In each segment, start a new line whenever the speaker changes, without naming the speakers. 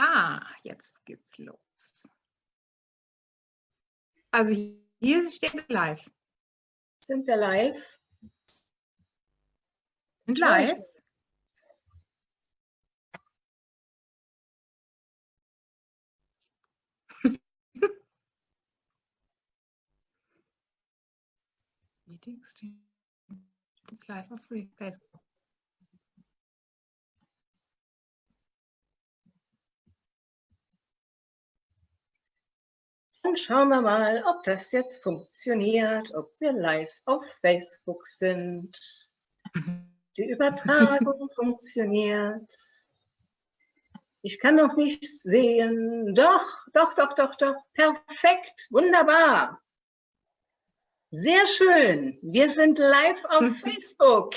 Ah, jetzt geht's los. Also hier steht live.
Sind wir live?
Sind live? Meetings live free Facebook.
Dann schauen wir mal, ob das jetzt funktioniert, ob wir live auf Facebook sind. Die Übertragung funktioniert. Ich kann noch nichts sehen. Doch, doch, doch, doch, doch. Perfekt, wunderbar. Sehr schön. Wir sind live auf Facebook.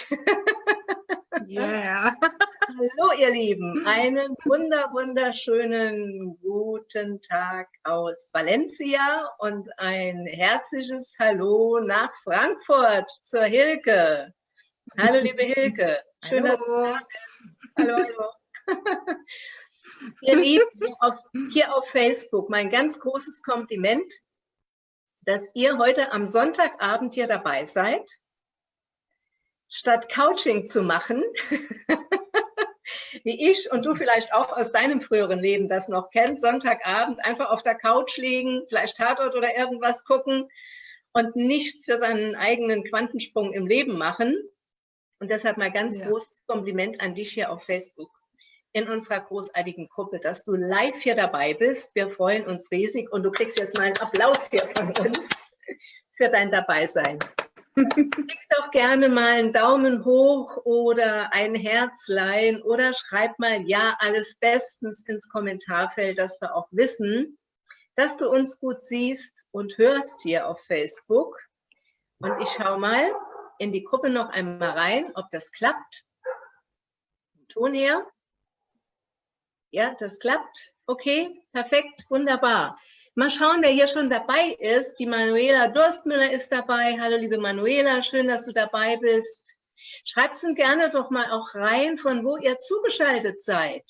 Yeah.
Hallo ihr Lieben, einen wunder wunderschönen guten Tag aus Valencia und ein herzliches Hallo nach Frankfurt zur Hilke. Hallo liebe Hilke, schön, hallo. dass du da bist. Hallo, hallo. ihr Lieben, hier auf, hier auf Facebook, mein ganz großes Kompliment, dass ihr heute am Sonntagabend hier dabei seid statt Couching zu machen, wie ich und du vielleicht auch aus deinem früheren Leben das noch kennt, Sonntagabend einfach auf der Couch liegen, vielleicht Tatort oder irgendwas gucken und nichts für seinen eigenen Quantensprung im Leben machen. Und deshalb mal ganz ja. großes Kompliment an dich hier auf Facebook in unserer großartigen Gruppe, dass du live hier dabei bist. Wir freuen uns riesig und du kriegst jetzt mal einen Applaus hier von uns für dein Dabeisein. Klick doch gerne mal einen Daumen hoch oder ein Herzlein oder schreib mal Ja, alles bestens ins Kommentarfeld, dass wir auch wissen, dass du uns gut siehst und hörst hier auf Facebook. Und ich schaue mal in die Gruppe noch einmal rein, ob das klappt. Ton her. Ja, das klappt. Okay, perfekt, wunderbar. Mal schauen, wer hier schon dabei ist. Die Manuela Durstmüller ist dabei. Hallo, liebe Manuela, schön, dass du dabei bist. Schreibt es gerne doch mal auch rein, von wo ihr zugeschaltet seid.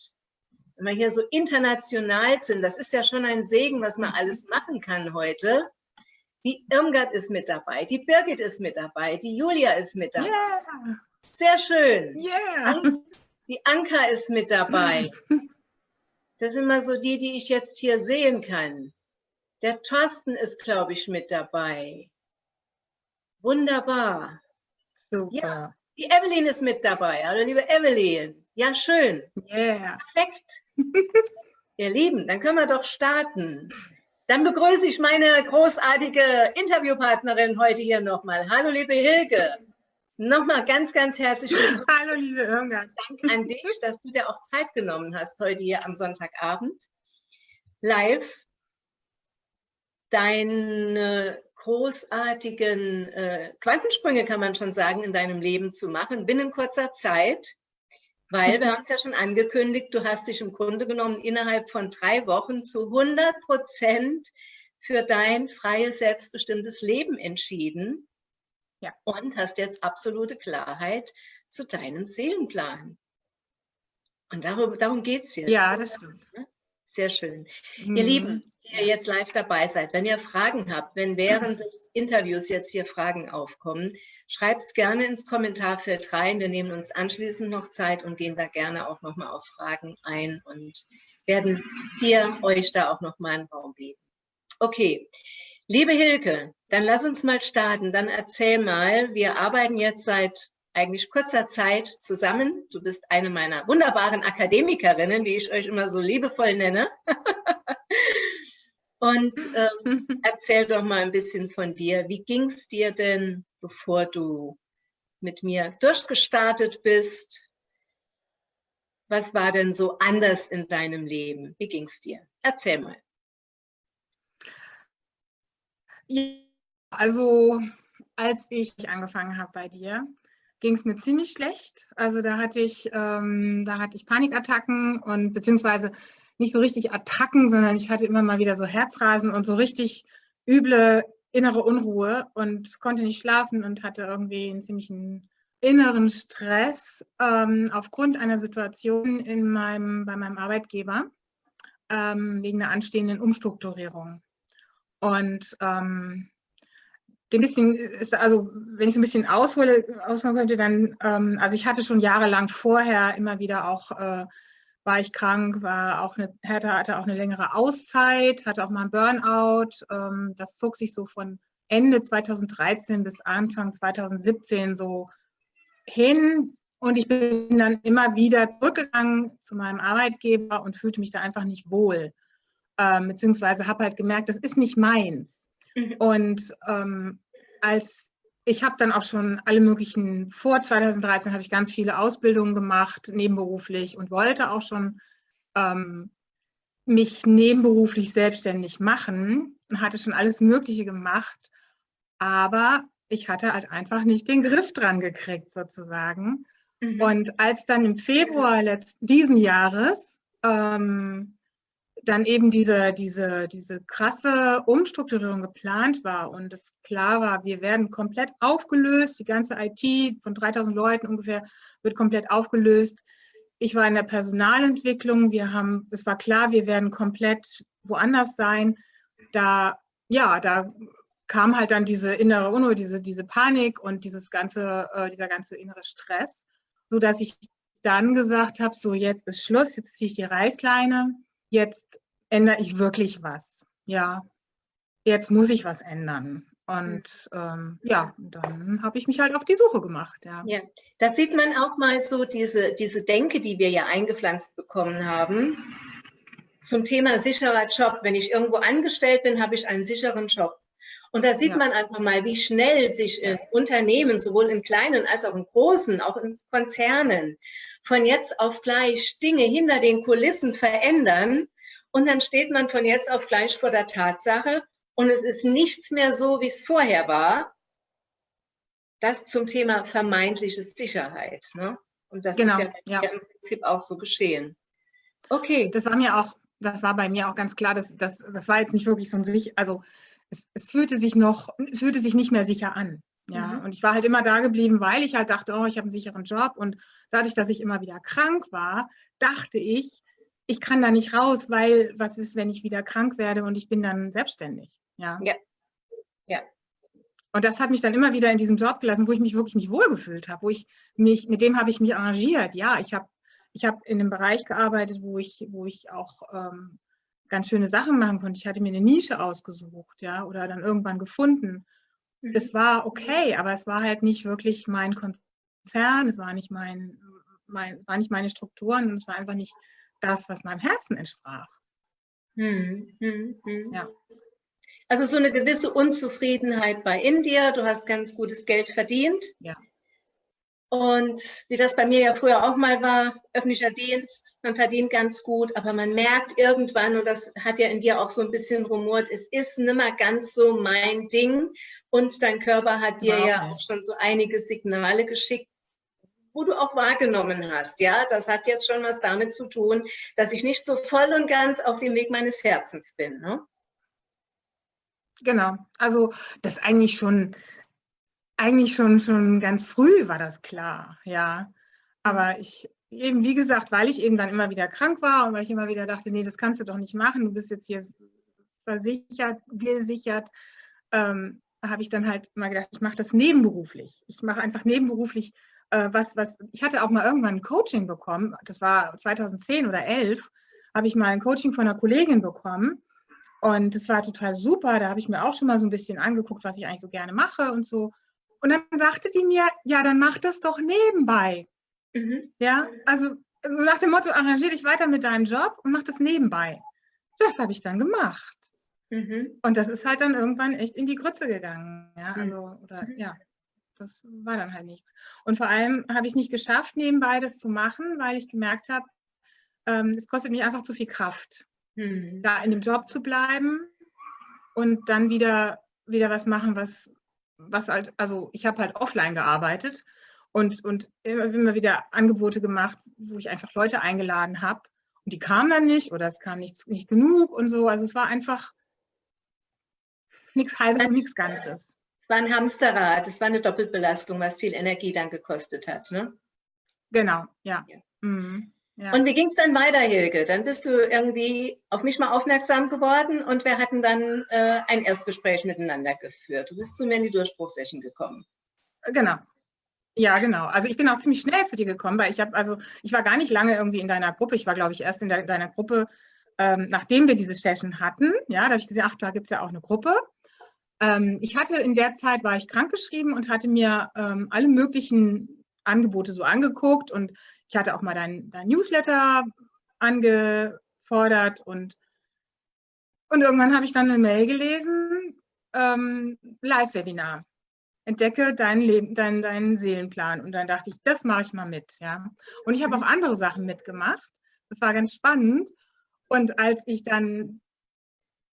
Wenn wir hier so international sind, das ist ja schon ein Segen, was man alles machen kann heute. Die Irmgard ist mit dabei, die Birgit ist mit dabei, die Julia ist mit dabei. Yeah. Sehr schön.
Yeah.
Die Anka ist mit dabei. Das sind mal so die, die ich jetzt hier sehen kann. Der Thorsten ist, glaube ich, mit dabei. Wunderbar.
Super. Ja,
die Evelyn ist mit dabei. Hallo, liebe Evelyn. Ja, schön.
Yeah.
Perfekt. Ihr Lieben, dann können wir doch starten. Dann begrüße ich meine großartige Interviewpartnerin heute hier nochmal. Hallo, liebe Hilke. Nochmal ganz, ganz herzlich willkommen.
Hallo, liebe Irmgard.
Dank an dich, dass du dir auch Zeit genommen hast heute hier am Sonntagabend. Live deine großartigen äh, Quantensprünge, kann man schon sagen, in deinem Leben zu machen, binnen kurzer Zeit, weil wir haben es ja schon angekündigt, du hast dich im Grunde genommen innerhalb von drei Wochen zu 100 Prozent für dein freies, selbstbestimmtes Leben entschieden ja. und hast jetzt absolute Klarheit zu deinem Seelenplan. Und darum, darum geht es jetzt.
Ja, das stimmt.
Sehr schön. Mhm. Ihr Lieben, die ihr jetzt live dabei seid, wenn ihr Fragen habt, wenn während des Interviews jetzt hier Fragen aufkommen, schreibt es gerne ins Kommentarfeld rein. Wir nehmen uns anschließend noch Zeit und gehen da gerne auch nochmal auf Fragen ein und werden dir, euch da auch nochmal einen Raum geben. Okay, liebe Hilke, dann lass uns mal starten. Dann erzähl mal, wir arbeiten jetzt seit eigentlich kurzer Zeit zusammen. Du bist eine meiner wunderbaren Akademikerinnen, wie ich euch immer so liebevoll nenne. Und ähm, erzähl doch mal ein bisschen von dir. Wie ging es dir denn, bevor du mit mir durchgestartet bist? Was war denn so anders in deinem Leben? Wie ging es dir? Erzähl mal.
Ja, also als ich angefangen habe bei dir, ging es mir ziemlich schlecht. Also da hatte ich, ähm, da hatte ich Panikattacken und beziehungsweise nicht so richtig Attacken, sondern ich hatte immer mal wieder so Herzrasen und so richtig üble innere Unruhe und konnte nicht schlafen und hatte irgendwie einen ziemlichen inneren Stress ähm, aufgrund einer Situation in meinem, bei meinem Arbeitgeber ähm, wegen einer anstehenden Umstrukturierung. Und ähm, dem bisschen ist, also wenn ich so ein bisschen aushole, ausholen könnte, dann, ähm, also ich hatte schon jahrelang vorher immer wieder auch, äh, war ich krank, war auch eine, hatte, hatte auch eine längere Auszeit, hatte auch mal einen Burnout. Ähm, das zog sich so von Ende 2013 bis Anfang 2017 so hin. Und ich bin dann immer wieder zurückgegangen zu meinem Arbeitgeber und fühlte mich da einfach nicht wohl. Ähm, beziehungsweise habe halt gemerkt, das ist nicht meins. Mhm. Und ähm, als ich habe dann auch schon alle möglichen, vor 2013 habe ich ganz viele Ausbildungen gemacht, nebenberuflich und wollte auch schon ähm, mich nebenberuflich selbstständig machen und hatte schon alles Mögliche gemacht. Aber ich hatte halt einfach nicht den Griff dran gekriegt, sozusagen. Mhm. Und als dann im Februar letzten, diesen Jahres ähm, dann eben diese, diese, diese krasse Umstrukturierung geplant war und es klar war, wir werden komplett aufgelöst, die ganze IT von 3000 Leuten ungefähr wird komplett aufgelöst. Ich war in der Personalentwicklung, wir haben, es war klar, wir werden komplett woanders sein. Da, ja, da kam halt dann diese innere Unruhe, diese, diese Panik und dieses ganze, äh, dieser ganze innere Stress, sodass ich dann gesagt habe, so jetzt ist Schluss, jetzt ziehe ich die Reißleine jetzt ändere ich wirklich was. Ja, jetzt muss ich was ändern. Und ähm, ja, dann habe ich mich halt auf die Suche gemacht. Ja.
ja, da sieht man auch mal so diese, diese Denke, die wir ja eingepflanzt bekommen haben. Zum Thema sicherer Job. Wenn ich irgendwo angestellt bin, habe ich einen sicheren Job. Und da sieht ja. man einfach mal, wie schnell sich in Unternehmen, sowohl in kleinen als auch in großen, auch in Konzernen, von jetzt auf gleich Dinge hinter den Kulissen verändern. Und dann steht man von jetzt auf gleich vor der Tatsache und es ist nichts mehr so, wie es vorher war. Das zum Thema vermeintliche Sicherheit. Ne? Und das genau, ist ja, ja, im Prinzip auch so geschehen.
Okay. Das war mir auch, das war bei mir auch ganz klar, dass, das, das war jetzt nicht wirklich so ein sich, also es, es fühlte sich noch, es fühlte sich nicht mehr sicher an. Ja, mhm. und ich war halt immer da geblieben, weil ich halt dachte, oh, ich habe einen sicheren Job. Und dadurch, dass ich immer wieder krank war, dachte ich, ich kann da nicht raus, weil was ist, wenn ich wieder krank werde und ich bin dann selbstständig. Ja. Ja. ja. Und das hat mich dann immer wieder in diesem Job gelassen, wo ich mich wirklich nicht wohlgefühlt habe, wo ich mich, mit dem habe ich mich arrangiert. Ja, ich habe ich hab in einem Bereich gearbeitet, wo ich, wo ich auch ähm, ganz schöne Sachen machen konnte. Ich hatte mir eine Nische ausgesucht, ja, oder dann irgendwann gefunden. Das mhm. war okay, aber es war halt nicht wirklich mein Konzern, es war nicht mein, mein war nicht meine Strukturen und es war einfach nicht das, was meinem Herzen entsprach. Hm,
hm, hm. Ja. Also so eine gewisse Unzufriedenheit bei in dir. Du hast ganz gutes Geld verdient. Ja. Und wie das bei mir ja früher auch mal war, öffentlicher Dienst, man verdient ganz gut, aber man merkt irgendwann, und das hat ja in dir auch so ein bisschen rumort, es ist nimmer ganz so mein Ding. Und dein Körper hat dir wow. ja auch schon so einige Signale geschickt, wo du auch wahrgenommen hast. Ja, das hat jetzt schon was damit zu tun, dass ich nicht so voll und ganz auf dem Weg meines Herzens bin. Ne?
Genau, also das eigentlich schon eigentlich schon, schon ganz früh war das klar, ja. Aber ich eben, wie gesagt, weil ich eben dann immer wieder krank war und weil ich immer wieder dachte, nee, das kannst du doch nicht machen, du bist jetzt hier versichert, gesichert, ähm, habe ich dann halt immer gedacht, ich mache das nebenberuflich. Ich mache einfach nebenberuflich äh, was, was, ich hatte auch mal irgendwann ein Coaching bekommen, das war 2010 oder 11, habe ich mal ein Coaching von einer Kollegin bekommen und das war total super, da habe ich mir auch schon mal so ein bisschen angeguckt, was ich eigentlich so gerne mache und so. Und dann sagte die mir, ja, dann mach das doch nebenbei. Mhm. Ja, also so nach dem Motto, arrangier dich weiter mit deinem Job und mach das nebenbei. Das habe ich dann gemacht. Mhm. Und das ist halt dann irgendwann echt in die Grütze gegangen. Ja, mhm. also, oder, mhm. ja, das war dann halt nichts. Und vor allem habe ich nicht geschafft, nebenbei das zu machen, weil ich gemerkt habe, ähm, es kostet mich einfach zu viel Kraft, mhm. da in dem Job zu bleiben und dann wieder, wieder was machen, was, was halt, also ich habe halt offline gearbeitet und, und immer wieder Angebote gemacht, wo ich einfach Leute eingeladen habe und die kamen dann nicht oder es kam nicht, nicht genug und so. Also es war einfach nichts Halbes und nichts Ganzes.
war ein Hamsterrad, es war eine Doppelbelastung, was viel Energie dann gekostet hat. Ne?
Genau, ja. ja. Mhm.
Ja. Und wie ging es dann weiter, Hilke? Dann bist du irgendwie auf mich mal aufmerksam geworden und wir hatten dann äh, ein Erstgespräch miteinander geführt. Du bist zu mir in die Durchbruchsession gekommen.
Genau. Ja, genau. Also ich bin auch ziemlich schnell zu dir gekommen, weil ich habe, also ich war gar nicht lange irgendwie in deiner Gruppe. Ich war, glaube ich, erst in der, deiner Gruppe, ähm, nachdem wir diese Session hatten. Ja, da habe ich gesehen, ach, da gibt es ja auch eine Gruppe. Ähm, ich hatte in der Zeit, war ich krankgeschrieben und hatte mir ähm, alle möglichen Angebote so angeguckt und ich hatte auch mal dein, dein Newsletter angefordert und, und irgendwann habe ich dann eine Mail gelesen, ähm, Live-Webinar. Entdecke deinen, Leben, deinen, deinen Seelenplan. Und dann dachte ich, das mache ich mal mit. Ja. Und ich habe auch andere Sachen mitgemacht. Das war ganz spannend. Und als ich dann,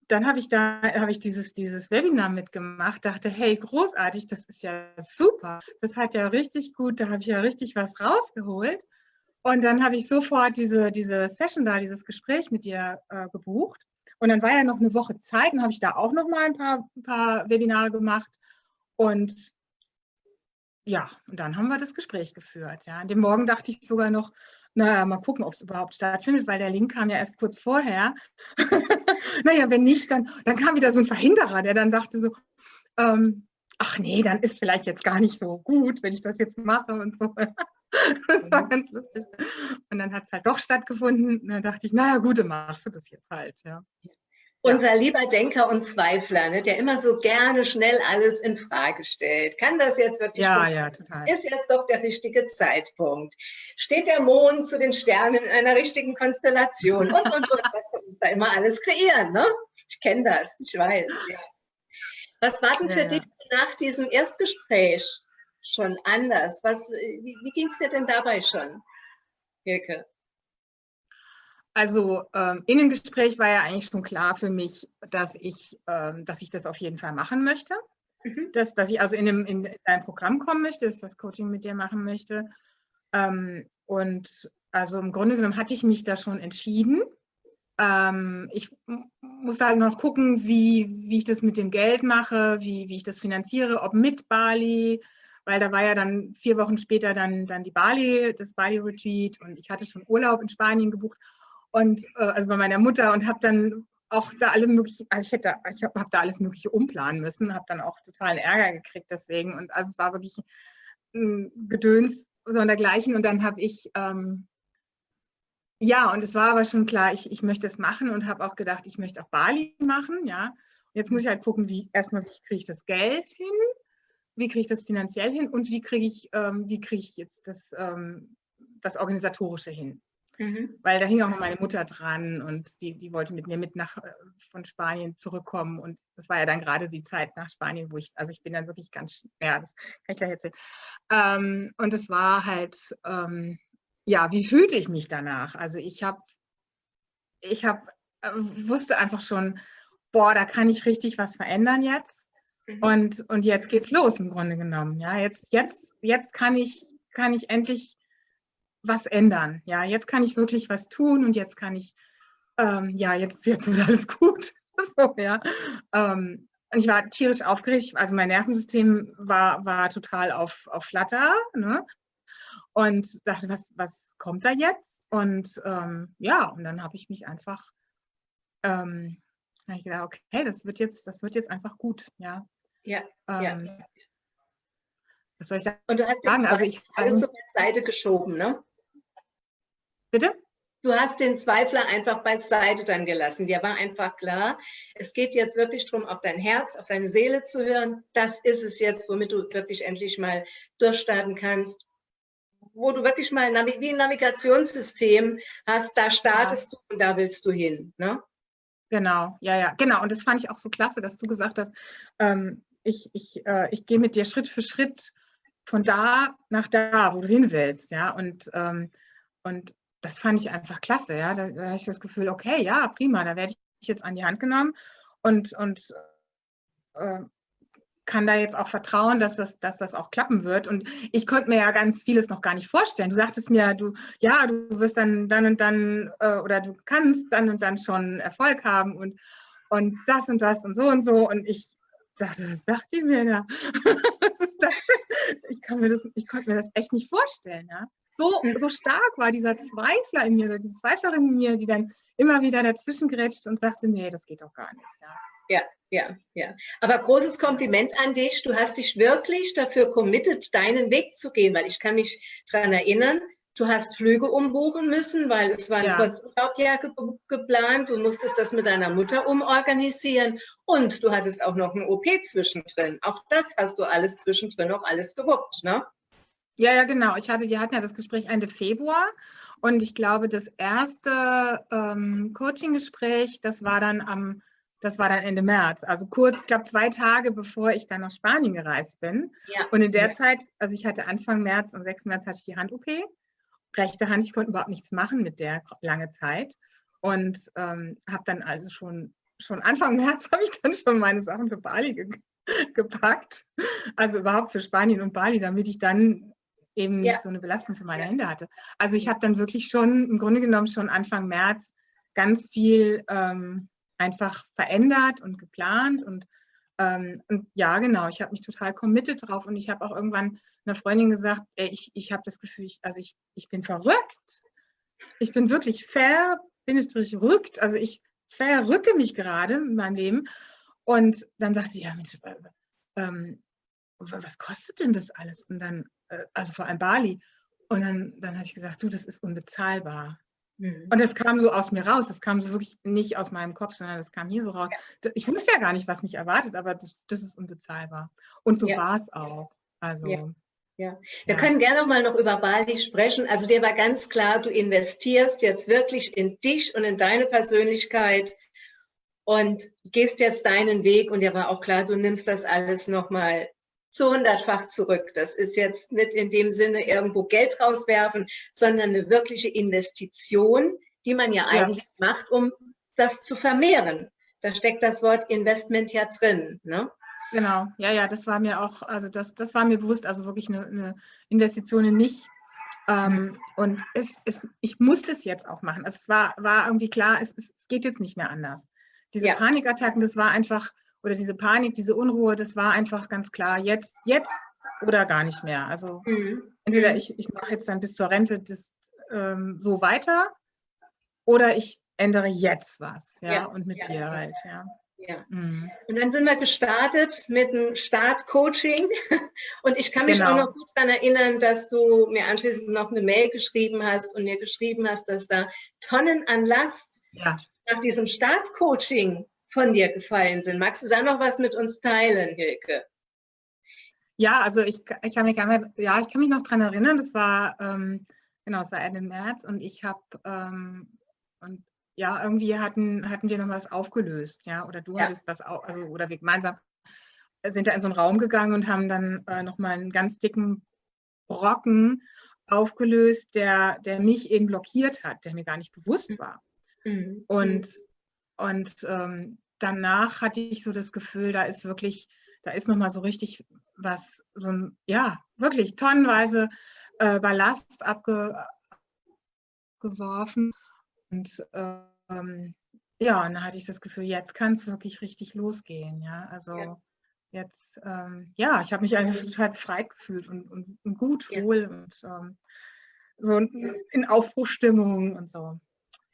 dann habe ich da, habe ich dieses, dieses Webinar mitgemacht, dachte, hey, großartig, das ist ja super. Das hat ja richtig gut, da habe ich ja richtig was rausgeholt. Und dann habe ich sofort diese, diese Session da, dieses Gespräch mit dir äh, gebucht. Und dann war ja noch eine Woche Zeit, dann habe ich da auch noch mal ein paar, ein paar Webinare gemacht. Und ja, und dann haben wir das Gespräch geführt. Ja. An dem Morgen dachte ich sogar noch, naja, mal gucken, ob es überhaupt stattfindet, weil der Link kam ja erst kurz vorher. Naja, wenn nicht, dann, dann kam wieder so ein Verhinderer, der dann dachte so, ähm, ach nee, dann ist vielleicht jetzt gar nicht so gut, wenn ich das jetzt mache und so. Das war mhm. ganz lustig. Und dann hat es halt doch stattgefunden. Und dann dachte ich, naja, gut, dann machst du das jetzt halt. Ja.
Unser lieber Denker und Zweifler, ne, der immer so gerne schnell alles in Frage stellt. Kann das jetzt wirklich
Ja, ja, total.
Ist jetzt doch der richtige Zeitpunkt. Steht der Mond zu den Sternen in einer richtigen Konstellation und, und, und, was wir uns da immer alles kreieren, ne? Ich kenne das, ich weiß, ja. Was war denn für ja, dich nach diesem Erstgespräch schon anders? Was, wie wie ging es dir denn dabei schon, Hilke?
Also ähm, in dem Gespräch war ja eigentlich schon klar für mich, dass ich, ähm, dass ich das auf jeden Fall machen möchte. Mhm. Dass, dass ich also in, dem, in dein Programm kommen möchte, dass ich das Coaching mit dir machen möchte. Ähm, und also im Grunde genommen hatte ich mich da schon entschieden. Ähm, ich muss halt noch gucken, wie, wie ich das mit dem Geld mache, wie, wie ich das finanziere, ob mit Bali, weil da war ja dann vier Wochen später dann, dann die Bali, das Bali-Retreat und ich hatte schon Urlaub in Spanien gebucht und äh, also bei meiner Mutter und habe dann auch da alle möglichen, also ich hätte, ich habe hab da alles Mögliche umplanen müssen, habe dann auch totalen Ärger gekriegt deswegen und also es war wirklich ein Gedöns so und dergleichen und dann habe ich ähm, ja und es war aber schon klar, ich, ich möchte es machen und habe auch gedacht, ich möchte auch Bali machen, ja. Und jetzt muss ich halt gucken, wie erstmal wie kriege ich das Geld hin, wie kriege ich das finanziell hin und wie kriege ich, ähm, wie kriege ich jetzt das, ähm, das Organisatorische hin. Mhm. Weil da hing auch noch meine Mutter dran und die, die wollte mit mir mit nach äh, von Spanien zurückkommen. Und das war ja dann gerade die Zeit nach Spanien, wo ich, also ich bin dann wirklich ganz, ja, das kann ich gleich erzählen. Ähm, und es war halt, ähm, ja, wie fühlte ich mich danach? Also ich habe, ich habe, äh, wusste einfach schon, boah, da kann ich richtig was verändern jetzt. Mhm. Und, und jetzt geht's los im Grunde genommen. Ja, jetzt, jetzt, jetzt kann ich, kann ich endlich was ändern. Ja, jetzt kann ich wirklich was tun und jetzt kann ich, ähm, ja, jetzt, jetzt wird alles gut. so, ja. Ähm, und ich war tierisch aufgeregt, also mein Nervensystem war, war total auf, auf Flatter. Ne? Und dachte, was, was kommt da jetzt? Und ähm, ja, und dann habe ich mich einfach, ähm, ich gedacht, okay, das wird jetzt, das wird jetzt einfach gut, ja.
Ja, ja.
Ähm, was soll ich sagen?
Und du hast sagen? Also ich, alles so beiseite geschoben, ne?
Bitte?
Du hast den Zweifler einfach beiseite dann gelassen. Dir war einfach klar, es geht jetzt wirklich darum, auf dein Herz, auf deine Seele zu hören. Das ist es jetzt, womit du wirklich endlich mal durchstarten kannst. Wo du wirklich mal wie ein Navigationssystem hast, da startest ja. du und da willst du hin. Ne?
Genau, ja, ja, genau. Und das fand ich auch so klasse, dass du gesagt hast, ähm, ich, ich, äh, ich gehe mit dir Schritt für Schritt von da nach da, wo du hin willst. Ja, und, ähm, und das fand ich einfach klasse. Ja? Da, da habe ich das Gefühl, okay, ja, prima, da werde ich jetzt an die Hand genommen und, und äh, kann da jetzt auch vertrauen, dass das, dass das auch klappen wird. Und ich konnte mir ja ganz vieles noch gar nicht vorstellen. Du sagtest mir, du, ja, du wirst dann dann und dann äh, oder du kannst dann und dann schon Erfolg haben und, und das und das und so und so. Und ich dachte, was sagt die mir da? was ist das? Ich, kann mir das, ich konnte mir das echt nicht vorstellen. Ja? So, so stark war dieser Zweifler in mir, oder diese Zweiflerin in mir, die dann immer wieder dazwischen gerätscht und sagte, nee, das geht doch gar nicht.
Ja. Ja, ja, ja. Aber großes Kompliment an dich. Du hast dich wirklich dafür committed, deinen Weg zu gehen, weil ich kann mich daran erinnern, du hast Flüge umbuchen müssen, weil es war ein ja. Kurzurlaubjahr ge geplant. Du musstest das mit deiner Mutter umorganisieren und du hattest auch noch ein OP zwischendrin. Auch das hast du alles zwischendrin noch alles gewuppt, ne?
Ja, ja, genau. Ich hatte, wir hatten ja das Gespräch Ende Februar und ich glaube, das erste ähm, Coaching-Gespräch, das war dann am das war dann Ende März, also kurz, ich glaube zwei Tage bevor ich dann nach Spanien gereist bin. Ja. Und in der ja. Zeit, also ich hatte Anfang März, am 6. März hatte ich die Hand-OP. Rechte Hand, ich konnte überhaupt nichts machen mit der lange Zeit. Und ähm, habe dann also schon, schon Anfang März habe ich dann schon meine Sachen für Bali ge gepackt. Also überhaupt für Spanien und Bali, damit ich dann eben ja. nicht so eine Belastung für meine Hände hatte. Also ich habe dann wirklich schon, im Grunde genommen schon Anfang März ganz viel ähm, einfach verändert und geplant und, ähm, und ja, genau, ich habe mich total committed drauf und ich habe auch irgendwann einer Freundin gesagt, ey, ich, ich habe das Gefühl, ich, also ich, ich bin verrückt. Ich bin wirklich ver, bin ich rückt, also ich verrücke mich gerade in meinem Leben. Und dann sagte sie, ja, Mensch, äh, ähm, was kostet denn das alles? Und dann, äh, also vor allem Bali. Und dann, dann habe ich gesagt, du, das ist unbezahlbar. Mhm. Und das kam so aus mir raus. Das kam so wirklich nicht aus meinem Kopf, sondern das kam hier so raus. Ja. Ich wusste ja gar nicht, was mich erwartet, aber das, das ist unbezahlbar. Und so ja. war es auch. Also.
Ja. Ja, wir ja. können gerne noch mal noch über Bali sprechen. Also dir war ganz klar, du investierst jetzt wirklich in dich und in deine Persönlichkeit und gehst jetzt deinen Weg. Und dir war auch klar, du nimmst das alles noch mal zu hundertfach zurück. Das ist jetzt nicht in dem Sinne irgendwo Geld rauswerfen, sondern eine wirkliche Investition, die man ja, ja. eigentlich macht, um das zu vermehren. Da steckt das Wort Investment ja drin. Ne?
Genau, ja, ja, das war mir auch, also das, das war mir bewusst, also wirklich eine, eine Investition in mich. Ähm, und es, es, ich musste es jetzt auch machen. Also es war, war irgendwie klar, es, es geht jetzt nicht mehr anders. Diese ja. Panikattacken, das war einfach, oder diese Panik, diese Unruhe, das war einfach ganz klar, jetzt, jetzt oder gar nicht mehr. Also mhm. entweder ich, ich mache jetzt dann bis zur Rente das ähm, so weiter oder ich ändere jetzt was, ja, ja und mit ja, dir halt, ja.
Ja. Mhm. Und dann sind wir gestartet mit dem Startcoaching. Und ich kann mich genau. auch noch gut daran erinnern, dass du mir anschließend noch eine Mail geschrieben hast und mir geschrieben hast, dass da Tonnen an Last ja. nach diesem Startcoaching von dir gefallen sind. Magst du da noch was mit uns teilen, Hilke?
Ja, also ich, ich, kann, mich, ja, ich kann mich noch daran erinnern, das war, ähm, genau, es war Ende März und ich habe, ähm, und ja, irgendwie hatten, hatten wir noch was aufgelöst, ja, oder du ja. hattest was, also, oder wir gemeinsam sind da in so einen Raum gegangen und haben dann äh, nochmal einen ganz dicken Brocken aufgelöst, der, der mich eben blockiert hat, der mir gar nicht bewusst war. Mhm. Und und ähm, danach hatte ich so das Gefühl, da ist wirklich, da ist nochmal so richtig was, so ein, ja, wirklich tonnenweise äh, Ballast abgeworfen. Und ähm, ja, und da hatte ich das Gefühl, jetzt kann es wirklich richtig losgehen. Ja, also ja. jetzt, ähm, ja, ich habe mich eigentlich total befreit gefühlt und, und, und gut, wohl und ähm, so in Aufbruchstimmung und so.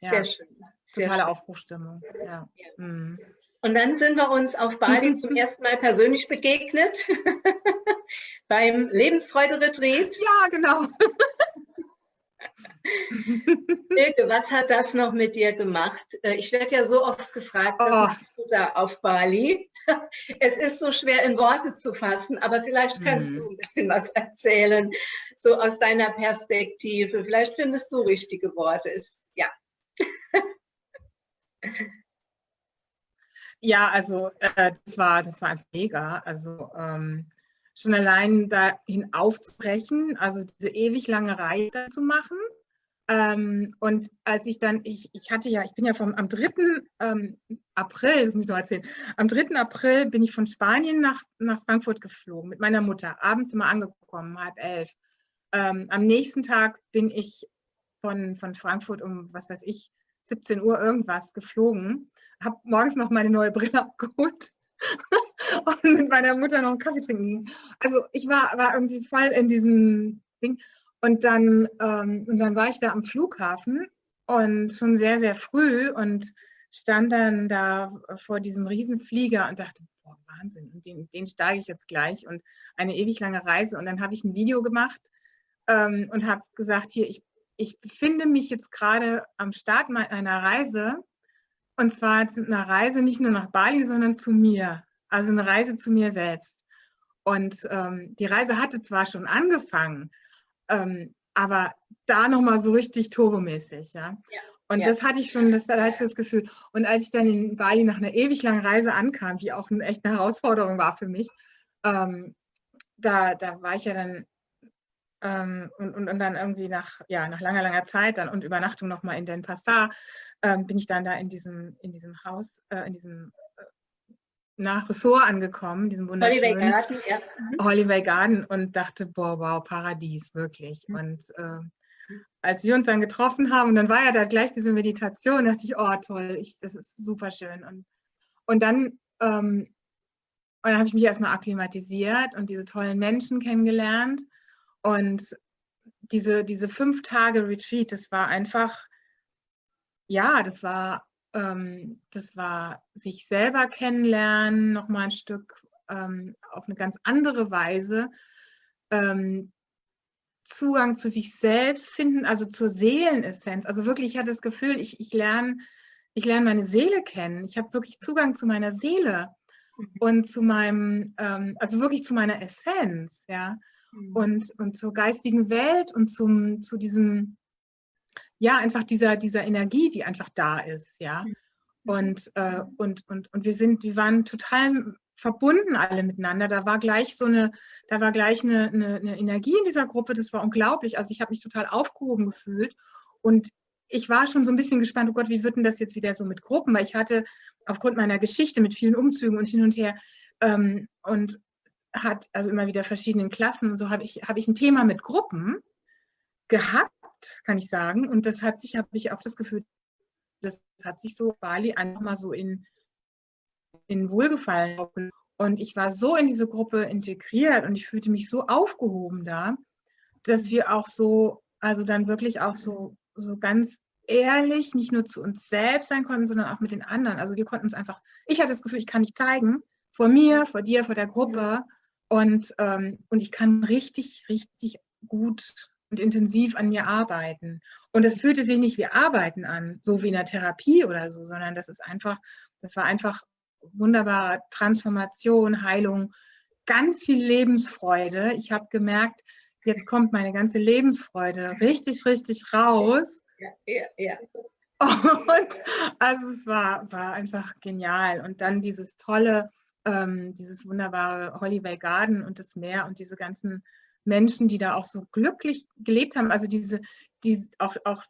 Ja, Sehr schön.
Sehr totale schön. Aufbruchstimmung. Ja.
Mhm. Und dann sind wir uns auf Bali zum ersten Mal persönlich begegnet beim Lebensfreude-Retreat.
Ja, genau.
Ilke, was hat das noch mit dir gemacht? Äh, ich werde ja so oft gefragt, was oh. machst du da auf Bali? Es ist so schwer in Worte zu fassen, aber vielleicht kannst mhm. du ein bisschen was erzählen, so aus deiner Perspektive. Vielleicht findest du richtige Worte. Es. Ja,
also äh, das war das war einfach mega. Also ähm, schon allein dahin aufzubrechen, also diese ewig lange Reihe zu machen. Ähm, und als ich dann, ich, ich hatte ja, ich bin ja vom am 3. Ähm, April, das muss ich noch erzählen, am 3. April bin ich von Spanien nach, nach Frankfurt geflogen mit meiner Mutter, abends immer angekommen, halb elf. Ähm, am nächsten Tag bin ich von, von Frankfurt um, was weiß ich, 17 Uhr irgendwas geflogen, habe morgens noch meine neue Brille abgeholt und mit meiner Mutter noch einen Kaffee trinken. Also ich war, war irgendwie voll in diesem Ding. Und dann, ähm, und dann war ich da am Flughafen und schon sehr, sehr früh und stand dann da vor diesem Riesenflieger und dachte, boah, Wahnsinn, und den, den steige ich jetzt gleich und eine ewig lange Reise. Und dann habe ich ein Video gemacht ähm, und habe gesagt, hier, ich, ich befinde mich jetzt gerade am Start meiner Reise und zwar eine Reise nicht nur nach Bali, sondern zu mir. Also eine Reise zu mir selbst. Und ähm, die Reise hatte zwar schon angefangen, ähm, aber da nochmal so richtig turbomäßig. Ja? ja. Und ja. das hatte ich schon, das, da hatte ich das Gefühl. Und als ich dann in Bali nach einer ewig langen Reise ankam, die auch eine echte Herausforderung war für mich, ähm, da, da war ich ja dann ähm, und, und, und, dann irgendwie nach, ja, nach langer, langer Zeit dann und Übernachtung nochmal in Den Passar, ähm, bin ich dann da in diesem, in diesem Haus, äh, in diesem äh, nach Ressort angekommen, diesem wunderschönen Holiday Garden, ja. Mhm. Holiday Garden und dachte, boah, wow, Paradies, wirklich. Mhm. Und äh, als wir uns dann getroffen haben, und dann war ja da gleich diese Meditation, dachte ich, oh toll, ich, das ist super schön. Und, und dann, ähm, und dann habe ich mich erstmal akklimatisiert und diese tollen Menschen kennengelernt. Und diese, diese fünf Tage Retreat, das war einfach, ja, das war, ähm, das war sich selber kennenlernen, nochmal ein Stück ähm, auf eine ganz andere Weise. Ähm, Zugang zu sich selbst finden, also zur Seelenessenz. Also wirklich, ich hatte das Gefühl, ich, ich lerne ich lerne meine Seele kennen. Ich habe wirklich Zugang zu meiner Seele mhm. und zu meinem, ähm, also wirklich zu meiner Essenz, ja. Und, und zur geistigen Welt und zum, zu diesem, ja, einfach dieser, dieser Energie, die einfach da ist, ja. Mhm. Und, äh, und, und, und wir sind, wir waren total verbunden alle miteinander. Da war gleich so eine, da war gleich eine, eine, eine Energie in dieser Gruppe, das war unglaublich. Also ich habe mich total aufgehoben gefühlt und ich war schon so ein bisschen gespannt, oh Gott, wie wird denn das jetzt wieder so mit Gruppen? Weil ich hatte aufgrund meiner Geschichte mit vielen Umzügen und hin und her ähm, und hat also immer wieder verschiedenen Klassen, so habe ich, hab ich ein Thema mit Gruppen gehabt, kann ich sagen. Und das hat sich, habe ich auch das Gefühl, das hat sich so Bali einfach mal so in, in Wohlgefallen und ich war so in diese Gruppe integriert und ich fühlte mich so aufgehoben da, dass wir auch so, also dann wirklich auch so, so ganz ehrlich nicht nur zu uns selbst sein konnten, sondern auch mit den anderen. Also wir konnten uns einfach, ich hatte das Gefühl, ich kann mich zeigen, vor mir, vor dir, vor der Gruppe und, ähm, und ich kann richtig, richtig gut und intensiv an mir arbeiten. Und es fühlte sich nicht wie Arbeiten an, so wie in der Therapie oder so, sondern das ist einfach, das war einfach wunderbare Transformation, Heilung, ganz viel Lebensfreude. Ich habe gemerkt, jetzt kommt meine ganze Lebensfreude richtig, richtig raus. Ja, ja, ja. Und also es war, war einfach genial. Und dann dieses tolle, ähm, dieses wunderbare Holiday Garden und das Meer und diese ganzen Menschen, die da auch so glücklich gelebt haben. Also diese, die auch, auch,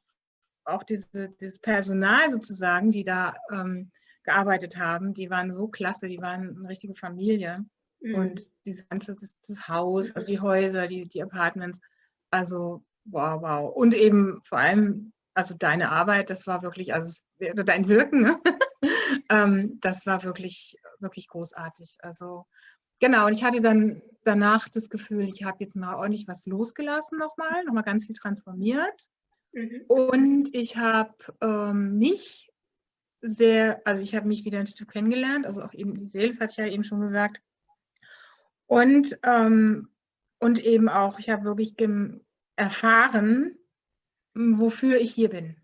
auch diese, dieses Personal sozusagen, die da ähm, gearbeitet haben, die waren so klasse, die waren eine richtige Familie. Mhm. Und dieses ganze das, das, Haus, also die Häuser, die, die Apartments, also wow, wow. Und eben vor allem, also deine Arbeit, das war wirklich, also dein Wirken, ne? ähm, das war wirklich, wirklich großartig. Also genau, und ich hatte dann danach das Gefühl, ich habe jetzt mal ordentlich was losgelassen nochmal, nochmal ganz viel transformiert. Mhm. Und ich habe ähm, mich sehr, also ich habe mich wieder ein Stück kennengelernt, also auch eben die Seele, das hatte ich ja eben schon gesagt. Und, ähm, und eben auch, ich habe wirklich erfahren, wofür ich hier bin.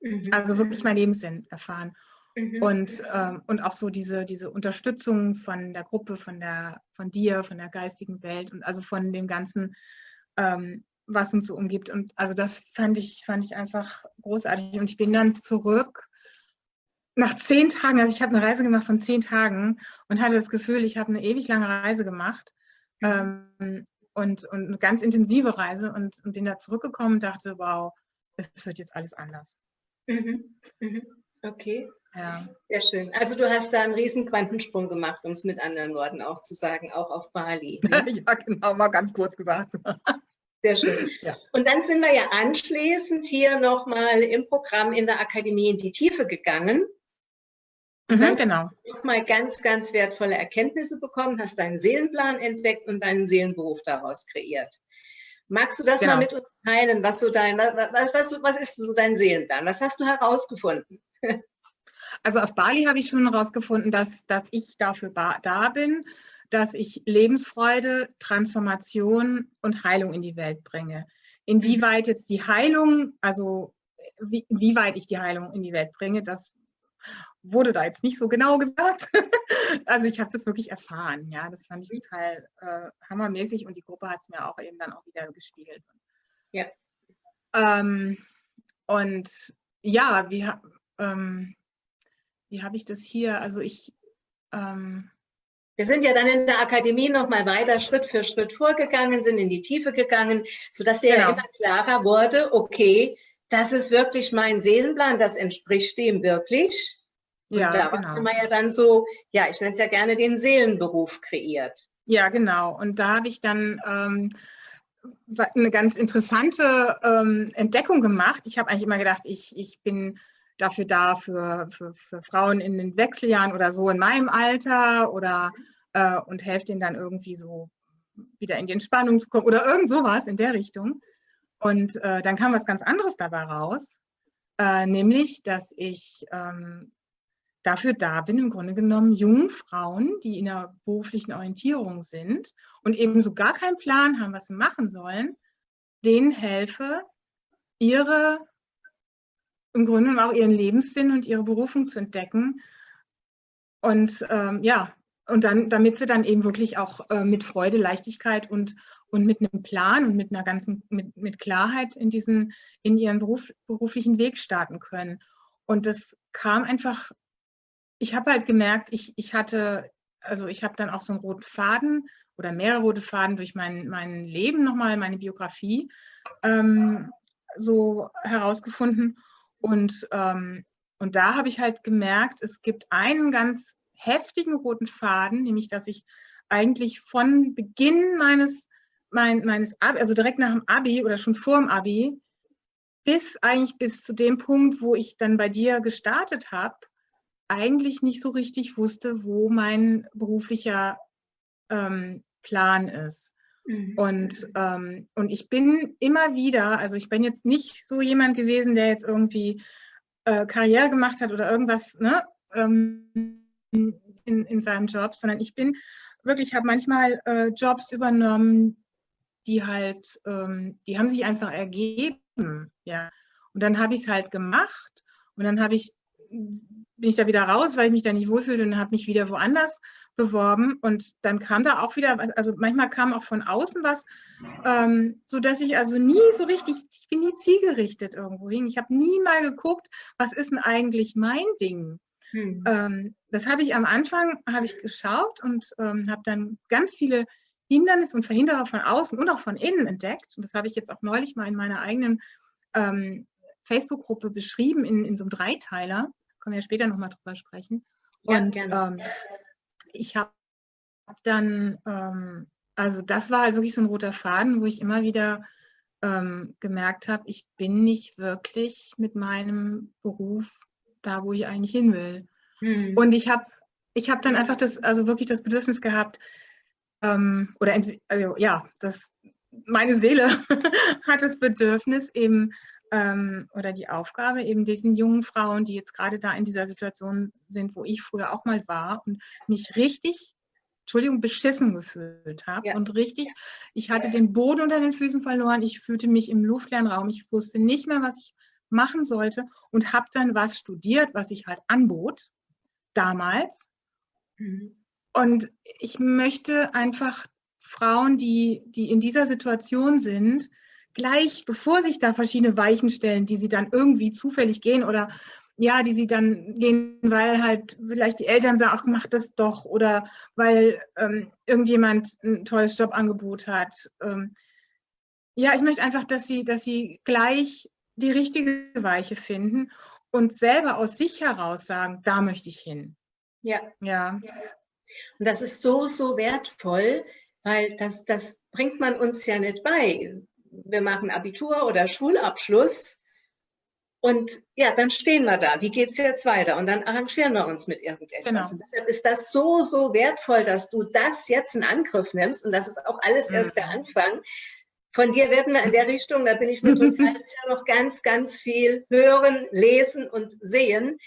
Mhm. Also wirklich mein Lebenssinn erfahren. Mhm. Und, ähm, und auch so diese, diese Unterstützung von der Gruppe, von, der, von dir, von der geistigen Welt und also von dem ganzen, ähm, was uns so umgibt. Und also das fand ich, fand ich einfach großartig. Und ich bin dann zurück nach zehn Tagen, also ich habe eine Reise gemacht von zehn Tagen und hatte das Gefühl, ich habe eine ewig lange Reise gemacht mhm. ähm, und, und eine ganz intensive Reise und, und bin da zurückgekommen und dachte, wow, es wird jetzt alles anders.
Mhm. Mhm. Okay. Ja. Sehr schön. Also du hast da einen riesen Quantensprung gemacht, um es mit anderen Worten auch zu sagen, auch auf Bali.
Ne? ja, genau, mal ganz kurz gesagt.
Sehr schön. Ja. Und dann sind wir ja anschließend hier nochmal im Programm in der Akademie in die Tiefe gegangen mhm, genau. nochmal ganz, ganz wertvolle Erkenntnisse bekommen, hast deinen Seelenplan entdeckt und deinen Seelenberuf daraus kreiert. Magst du das genau. mal mit uns teilen, was so dein, was, was, was ist so dein Seelenplan? Was hast du herausgefunden?
Also auf Bali habe ich schon herausgefunden, dass, dass ich dafür da bin, dass ich Lebensfreude, Transformation und Heilung in die Welt bringe. Inwieweit jetzt die Heilung, also wie, wie weit ich die Heilung in die Welt bringe, das wurde da jetzt nicht so genau gesagt. also ich habe das wirklich erfahren, ja, das fand ich total äh, hammermäßig und die Gruppe hat es mir auch eben dann auch wieder gespiegelt. Ja. Ähm, und ja, wie, ähm, wie habe ich das hier? Also ich ähm,
wir sind ja dann in der Akademie nochmal weiter Schritt für Schritt vorgegangen, sind in die Tiefe gegangen, sodass dir genau. ja immer klarer wurde, okay, das ist wirklich mein Seelenplan, das entspricht dem wirklich. Und ja, daraus genau. haben wir ja dann so, ja, ich nenne es ja gerne den Seelenberuf kreiert.
Ja, genau. Und da habe ich dann ähm, eine ganz interessante ähm, Entdeckung gemacht. Ich habe eigentlich immer gedacht, ich, ich bin dafür da für, für, für, Frauen in den Wechseljahren oder so in meinem Alter oder äh, und helfe denen dann irgendwie so wieder in die Entspannung zu kommen oder irgend sowas in der Richtung. Und äh, dann kam was ganz anderes dabei raus, äh, nämlich, dass ich ähm, dafür da bin, im Grunde genommen jungen Frauen, die in der beruflichen Orientierung sind und eben so gar keinen Plan haben, was sie machen sollen, denen helfe, ihre im Grunde auch ihren Lebenssinn und ihre Berufung zu entdecken. Und ähm, ja, und dann, damit sie dann eben wirklich auch äh, mit Freude, Leichtigkeit und, und mit einem Plan und mit einer ganzen, mit, mit Klarheit in diesen, in ihren Beruf, beruflichen Weg starten können. Und das kam einfach, ich habe halt gemerkt, ich, ich hatte, also ich habe dann auch so einen roten Faden oder mehrere rote Faden durch mein, mein Leben nochmal, meine Biografie ähm, so herausgefunden. Und, ähm, und da habe ich halt gemerkt, es gibt einen ganz heftigen roten Faden, nämlich dass ich eigentlich von Beginn meines, mein, meines Abi, also direkt nach dem Abi oder schon vor dem Abi, bis eigentlich bis zu dem Punkt, wo ich dann bei dir gestartet habe, eigentlich nicht so richtig wusste, wo mein beruflicher ähm, Plan ist. Mhm. Und, ähm, und ich bin immer wieder, also ich bin jetzt nicht so jemand gewesen, der jetzt irgendwie äh, Karriere gemacht hat oder irgendwas ne, ähm, in, in seinem Job, sondern ich bin wirklich, habe manchmal äh, Jobs übernommen, die halt, ähm, die haben sich einfach ergeben, ja. Und dann habe ich es halt gemacht und dann habe ich, bin ich da wieder raus, weil ich mich da nicht wohlfühlte und habe mich wieder woanders beworben und dann kam da auch wieder was, also manchmal kam auch von außen was, ähm, so dass ich also nie so richtig, ich bin nie zielgerichtet irgendwo hin. Ich habe nie mal geguckt, was ist denn eigentlich mein Ding? Hm. Ähm, das habe ich am Anfang, habe ich geschaut und ähm, habe dann ganz viele Hindernisse und Verhinderer von außen und auch von innen entdeckt. Und das habe ich jetzt auch neulich mal in meiner eigenen ähm, Facebook-Gruppe beschrieben, in, in so einem Dreiteiler. Können wir ja später nochmal drüber sprechen. Ja, und ähm, ich habe dann, ähm, also das war halt wirklich so ein roter Faden, wo ich immer wieder ähm, gemerkt habe, ich bin nicht wirklich mit meinem Beruf da, wo ich eigentlich hin will. Hm. Und ich habe ich hab dann einfach das, also wirklich das Bedürfnis gehabt, ähm, oder also, ja, das, meine Seele hat das Bedürfnis eben ähm, oder die Aufgabe, eben diesen jungen Frauen, die jetzt gerade da in dieser Situation sind, wo ich früher auch mal war und mich richtig, Entschuldigung, beschissen gefühlt habe ja. und richtig, ich hatte den Boden unter den Füßen verloren, ich fühlte mich im luftleeren Raum, ich wusste nicht mehr, was ich machen sollte und habe dann was studiert, was ich halt anbot damals. Mhm. Und ich möchte einfach Frauen, die, die in dieser Situation sind, gleich, bevor sich da verschiedene Weichen stellen, die sie dann irgendwie zufällig gehen oder ja, die sie dann gehen, weil halt vielleicht die Eltern sagen, ach, mach das doch oder weil ähm, irgendjemand ein tolles Jobangebot hat. Ähm, ja, ich möchte einfach, dass sie, dass sie gleich die richtige Weiche finden und selber aus sich heraus sagen, da möchte ich hin.
Ja. Ja. Und das ist so, so wertvoll, weil das, das bringt man uns ja nicht bei wir machen Abitur oder Schulabschluss Und ja, dann stehen wir da. Wie geht es jetzt weiter? Und dann arrangieren wir uns mit irgendetwas. Genau. Und deshalb ist das so, so wertvoll, dass du das jetzt in Angriff nimmst. Und das ist auch alles erst der mhm. Anfang. Von dir werden wir in der Richtung, da bin ich mir total sicher, noch ganz, ganz viel hören, lesen und sehen.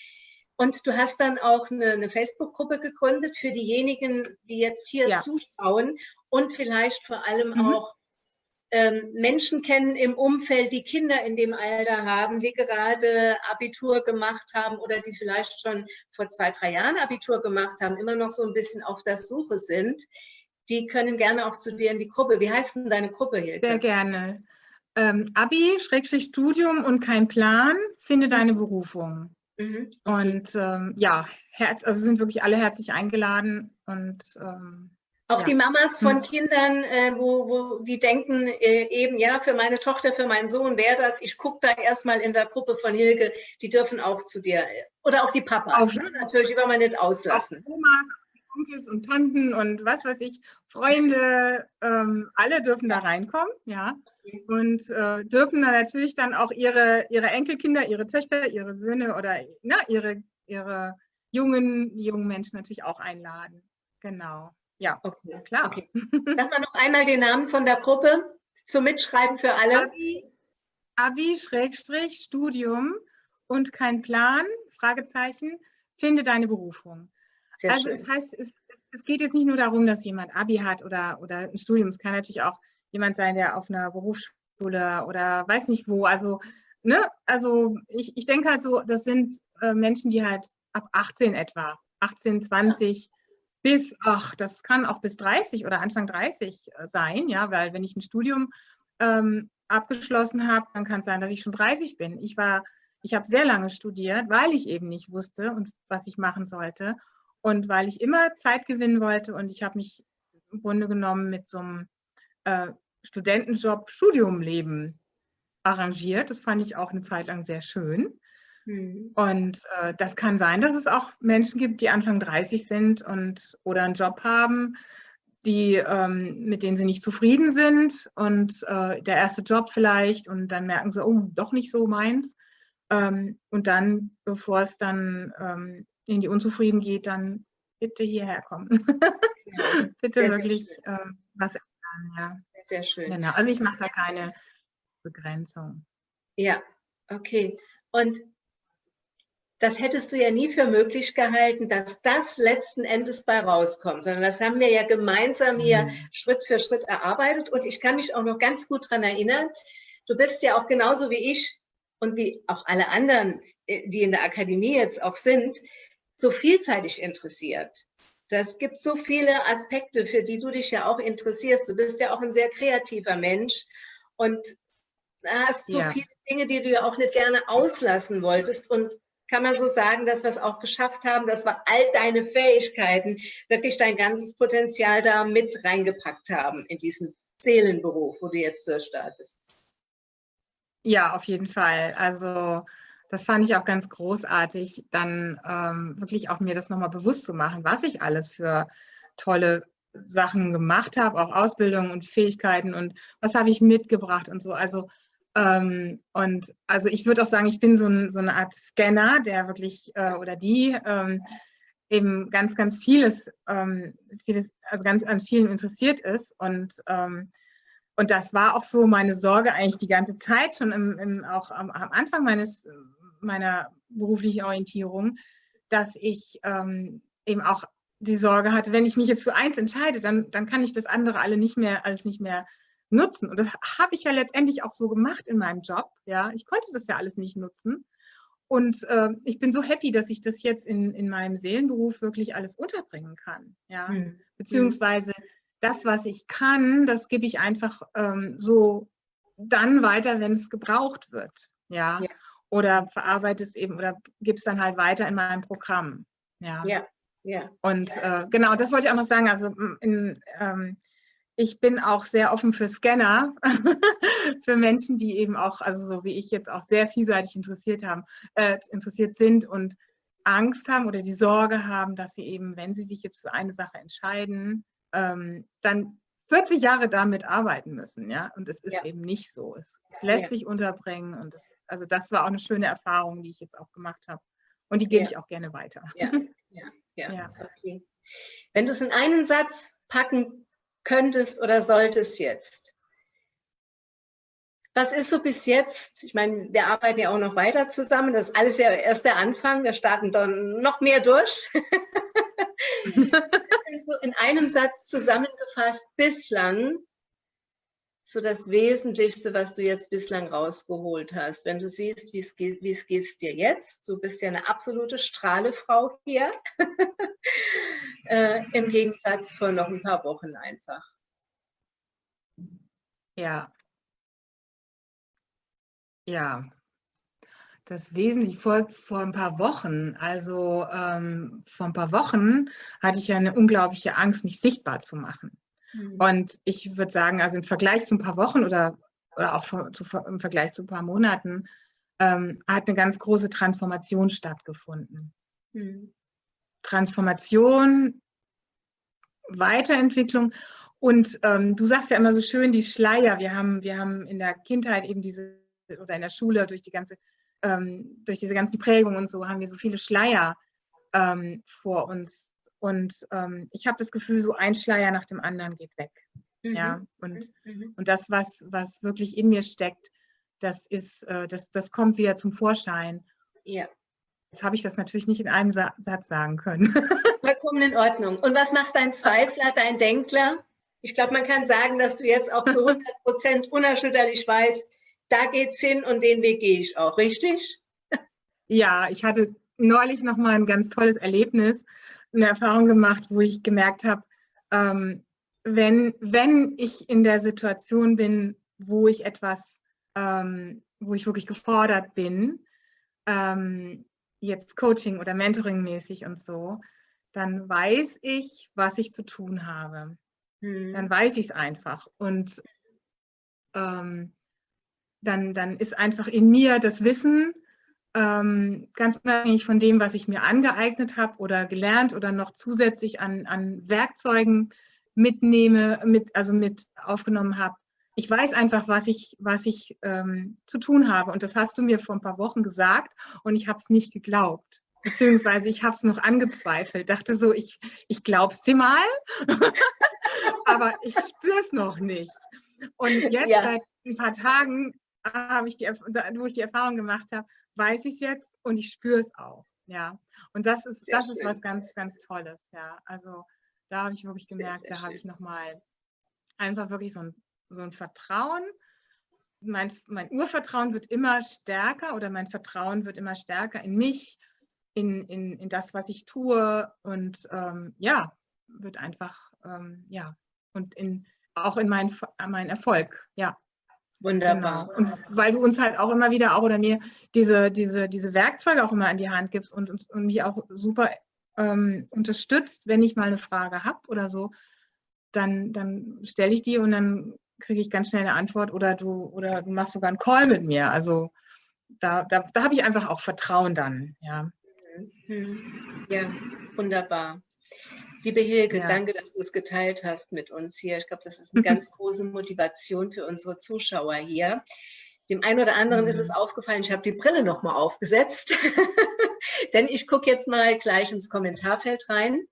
Und du hast dann auch eine, eine Facebook-Gruppe gegründet für diejenigen, die jetzt hier ja. zuschauen und vielleicht vor allem mhm. auch Menschen kennen im Umfeld, die Kinder in dem Alter haben, die gerade Abitur gemacht haben oder die vielleicht schon vor zwei, drei Jahren Abitur gemacht haben, immer noch so ein bisschen auf der Suche sind, die können gerne auch zu dir in die Gruppe. Wie heißt denn deine Gruppe, Hilke?
Sehr gerne. Ähm, Abi, Schrägstrich Studium und kein Plan, finde deine Berufung. Mhm. Und ähm, ja, also sind wirklich alle herzlich eingeladen und ähm,
auch ja. die Mamas von hm. Kindern, äh, wo, wo die denken, äh, eben, ja, für meine Tochter, für meinen Sohn wäre das, ich gucke da erstmal in der Gruppe von Hilke, die dürfen auch zu dir. Oder auch die Papas, auch, ne? natürlich, wollen wir nicht auslassen.
Oma, Onkels und Tanten und was weiß ich, Freunde, ähm, alle dürfen da reinkommen, ja. Und äh, dürfen da natürlich dann auch ihre, ihre Enkelkinder, ihre Töchter, ihre Söhne oder na, ihre, ihre jungen, jungen Menschen natürlich auch einladen. Genau. Ja, okay, klar. Okay.
Sag mal noch einmal den Namen von der Gruppe zum Mitschreiben für alle. Abi,
Abi und kein Plan, Fragezeichen, finde deine Berufung. Sehr also schön. es heißt, es, es, geht jetzt nicht nur darum, dass jemand Abi hat oder, oder ein Studium. Es kann natürlich auch jemand sein, der auf einer Berufsschule oder weiß nicht wo. Also, ne, also ich, ich denke halt so, das sind äh, Menschen, die halt ab 18 etwa, 18, 20, ja bis, ach, das kann auch bis 30 oder Anfang 30 äh, sein, ja, weil wenn ich ein Studium ähm, abgeschlossen habe, dann kann es sein, dass ich schon 30 bin. Ich war, ich habe sehr lange studiert, weil ich eben nicht wusste und was ich machen sollte und weil ich immer Zeit gewinnen wollte und ich habe mich im Grunde genommen mit so einem äh, Studentenjob, Studiumleben arrangiert. Das fand ich auch eine Zeit lang sehr schön. Mhm. Und äh, das kann sein, dass es auch Menschen gibt, die Anfang 30 sind und oder einen Job haben, die, ähm, mit denen sie nicht zufrieden sind und äh, der erste Job vielleicht und dann merken sie, oh, doch nicht so meins. Ähm, und dann, bevor es dann ähm, in die Unzufrieden geht, dann bitte hierher kommen. Ja, bitte wirklich ähm, was ändern. Ja.
Sehr schön.
Genau. Also ich mache da keine Begrenzung.
Ja, okay. Und das hättest du ja nie für möglich gehalten, dass das letzten Endes bei rauskommt, sondern das haben wir ja gemeinsam hier mhm. Schritt für Schritt erarbeitet. Und ich kann mich auch noch ganz gut daran erinnern, du bist ja auch genauso wie ich und wie auch alle anderen, äh, die in der Akademie jetzt auch sind, so vielseitig interessiert. Das gibt so viele Aspekte, für die du dich ja auch interessierst. Du bist ja auch ein sehr kreativer Mensch und hast so ja. viele Dinge, die du ja auch nicht gerne auslassen wolltest. Und kann man so sagen, dass wir es auch geschafft haben, dass wir all deine Fähigkeiten, wirklich dein ganzes Potenzial da mit reingepackt haben in diesen Seelenberuf, wo du jetzt durchstartest.
Ja, auf jeden Fall. Also das fand ich auch ganz großartig, dann ähm, wirklich auch mir das nochmal bewusst zu machen, was ich alles für tolle Sachen gemacht habe, auch Ausbildung und Fähigkeiten und was habe ich mitgebracht und so. Also ähm, und also ich würde auch sagen, ich bin so, ein, so, eine Art Scanner, der wirklich äh, oder die ähm, eben ganz, ganz vieles, ähm, vieles, also ganz an vielen interessiert ist. Und, ähm, und das war auch so meine Sorge eigentlich die ganze Zeit, schon im, im, auch am, am, Anfang meines, meiner beruflichen Orientierung, dass ich ähm, eben auch die Sorge hatte, wenn ich mich jetzt für eins entscheide, dann, dann kann ich das andere alle nicht mehr, alles nicht mehr nutzen. Und das habe ich ja letztendlich auch so gemacht in meinem Job. Ja, ich konnte das ja alles nicht nutzen. Und äh, ich bin so happy, dass ich das jetzt in, in meinem Seelenberuf wirklich alles unterbringen kann. Ja, mhm. beziehungsweise das, was ich kann, das gebe ich einfach ähm, so dann weiter, wenn es gebraucht wird. Ja? ja. Oder verarbeite es eben oder gebe es dann halt weiter in meinem Programm. Ja. Ja. ja. Und äh, genau, das wollte ich auch noch sagen. Also in, ähm, ich bin auch sehr offen für Scanner, für Menschen, die eben auch, also so wie ich jetzt auch sehr vielseitig interessiert haben, äh, interessiert sind und Angst haben oder die Sorge haben, dass sie eben, wenn sie sich jetzt für eine Sache entscheiden, ähm, dann 40 Jahre damit arbeiten müssen, ja. Und es ist ja. eben nicht so. Es, es lässt ja. sich unterbringen und es, also das war auch eine schöne Erfahrung, die ich jetzt auch gemacht habe. Und die gebe ja. ich auch gerne weiter.
Ja, ja, ja, ja. okay. Wenn du es in einen Satz packen könntest oder solltest jetzt, was ist so bis jetzt? Ich meine, wir arbeiten ja auch noch weiter zusammen. Das ist alles ja erst der Anfang. Wir starten dann noch mehr durch. also in einem Satz zusammengefasst, bislang so das Wesentlichste, was du jetzt bislang rausgeholt hast. Wenn du siehst, wie es geht, dir jetzt. Du bist ja eine absolute Strahlefrau hier. äh, Im Gegensatz vor noch ein paar Wochen einfach.
Ja, ja, das Wesentliche vor, vor ein paar Wochen, also ähm, vor ein paar Wochen hatte ich ja eine unglaubliche Angst, mich sichtbar zu machen. Mhm. Und ich würde sagen, also im Vergleich zu ein paar Wochen oder, oder auch zu, im Vergleich zu ein paar Monaten, ähm, hat eine ganz große Transformation stattgefunden. Mhm. Transformation, Weiterentwicklung. Und ähm, du sagst ja immer so schön, die Schleier, wir haben, wir haben in der Kindheit eben diese oder in der Schule durch die ganze, ähm, durch diese ganzen Prägungen und so haben wir so viele Schleier ähm, vor uns. Und ähm, ich habe das Gefühl, so ein Schleier nach dem anderen geht weg. Mhm. Ja, und, mhm. und das, was, was wirklich in mir steckt, das ist, äh, das, das kommt wieder zum Vorschein. Ja. Jetzt habe ich das natürlich nicht in einem Sa Satz sagen können.
Vollkommen in Ordnung. Und was macht dein Zweifler, dein Denkler? Ich glaube, man kann sagen, dass du jetzt auch zu 100 Prozent unerschütterlich weißt, da geht's hin und den Weg gehe ich auch, richtig?
Ja, ich hatte neulich noch mal ein ganz tolles Erlebnis, eine Erfahrung gemacht, wo ich gemerkt habe, ähm, wenn, wenn ich in der Situation bin, wo ich etwas, ähm, wo ich wirklich gefordert bin, ähm, jetzt Coaching oder Mentoring mäßig und so, dann weiß ich, was ich zu tun habe. Hm. Dann weiß ich es einfach. Und ähm, dann, dann ist einfach in mir das Wissen, ähm, ganz unabhängig von dem, was ich mir angeeignet habe oder gelernt oder noch zusätzlich an, an Werkzeugen mitnehme, mit, also mit aufgenommen habe. Ich weiß einfach, was ich, was ich ähm, zu tun habe. Und das hast du mir vor ein paar Wochen gesagt und ich habe es nicht geglaubt. Beziehungsweise ich habe es noch angezweifelt. Dachte so, ich, ich glaube es dir mal, aber ich spüre es noch nicht. Und jetzt ja. seit ein paar Tagen habe ich die, wo ich die Erfahrung gemacht habe, weiß ich es jetzt und ich spüre es auch. Ja, und das ist, das ist was ganz, ganz Tolles. Ja, also da habe ich wirklich gemerkt, sehr, sehr da habe ich nochmal einfach wirklich so ein, so ein Vertrauen. Mein, mein Urvertrauen wird immer stärker oder mein Vertrauen wird immer stärker in mich, in, in, in das, was ich tue und ähm, ja, wird einfach, ähm, ja, und in, auch in meinen mein Erfolg, ja.
Wunderbar.
Genau. Und weil du uns halt auch immer wieder auch oder mir diese, diese, diese Werkzeuge auch immer in die Hand gibst und, und, und mich auch super ähm, unterstützt, wenn ich mal eine Frage habe oder so, dann, dann stelle ich die und dann kriege ich ganz schnell eine Antwort oder du, oder du machst sogar einen Call mit mir. Also da, da, da habe ich einfach auch Vertrauen dann, ja.
Mhm. Ja, wunderbar. Liebe Hilke, ja. danke, dass du es geteilt hast mit uns hier. Ich glaube, das ist eine ganz große Motivation für unsere Zuschauer hier. Dem einen oder anderen mhm. ist es mhm. aufgefallen, ich habe die Brille nochmal aufgesetzt, denn ich gucke jetzt mal gleich ins Kommentarfeld rein,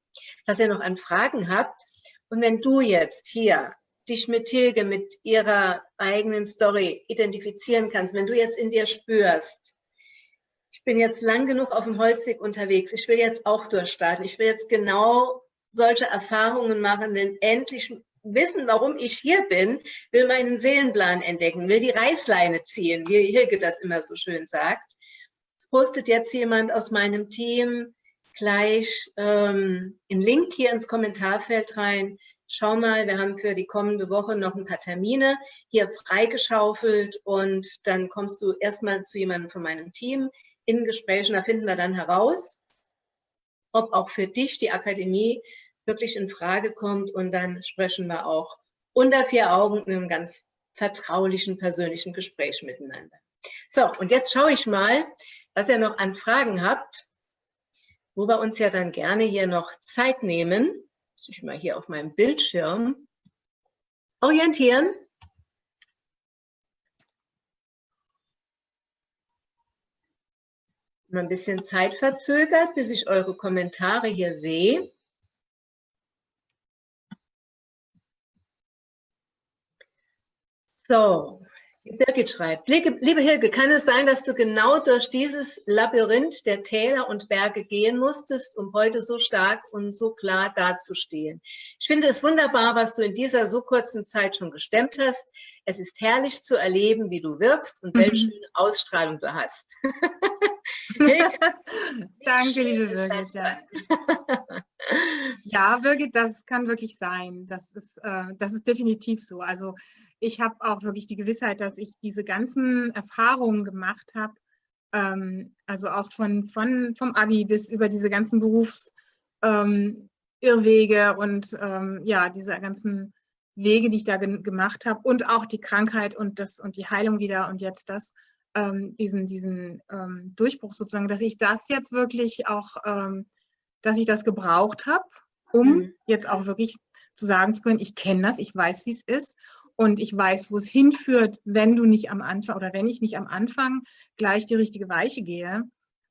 was ihr noch an Fragen habt. Und wenn du jetzt hier dich mit Hilge, mit ihrer eigenen Story identifizieren kannst, wenn du jetzt in dir spürst, ich bin jetzt lang genug auf dem Holzweg unterwegs, ich will jetzt auch durchstarten, ich will jetzt genau solche Erfahrungen machen, denn endlich wissen, warum ich hier bin, will meinen Seelenplan entdecken, will die Reißleine ziehen, wie Hilke das immer so schön sagt. Es postet jetzt jemand aus meinem Team gleich ähm, einen Link hier ins Kommentarfeld rein. Schau mal, wir haben für die kommende Woche noch ein paar Termine hier freigeschaufelt und dann kommst du erstmal zu jemandem von meinem Team in Gesprächen. Da finden wir dann heraus, ob auch für dich die Akademie wirklich in Frage kommt. Und dann sprechen wir auch unter vier Augen in einem ganz vertraulichen, persönlichen Gespräch miteinander. So, und jetzt schaue ich mal, was ihr noch an Fragen habt, wo wir uns ja dann gerne hier noch Zeit nehmen. Muss ich mal hier auf meinem Bildschirm orientieren. Mal ein bisschen Zeit verzögert, bis ich eure Kommentare hier sehe. So, die Birgit schreibt, liebe Hilke, kann es sein, dass du genau durch dieses Labyrinth der Täler und Berge gehen musstest, um heute so stark und so klar dazustehen? Ich finde es wunderbar, was du in dieser so kurzen Zeit schon gestemmt hast. Es ist herrlich zu erleben, wie du wirkst und mhm. welche Ausstrahlung du hast.
Danke, liebe Birgit. Ja. ja, Birgit, das kann wirklich sein. Das ist, äh, das ist definitiv so. Also ich habe auch wirklich die Gewissheit, dass ich diese ganzen Erfahrungen gemacht habe, ähm, also auch von, von, vom Abi bis über diese ganzen Berufsirrwege ähm, und ähm, ja, diese ganzen Wege, die ich da gemacht habe und auch die Krankheit und, das, und die Heilung wieder und jetzt das, ähm, diesen, diesen ähm, Durchbruch sozusagen, dass ich das jetzt wirklich auch, ähm, dass ich das gebraucht habe, um mhm. jetzt auch wirklich zu sagen zu können, ich kenne das, ich weiß, wie es ist und ich weiß, wo es hinführt, wenn du nicht am Anfang oder wenn ich nicht am Anfang gleich die richtige Weiche gehe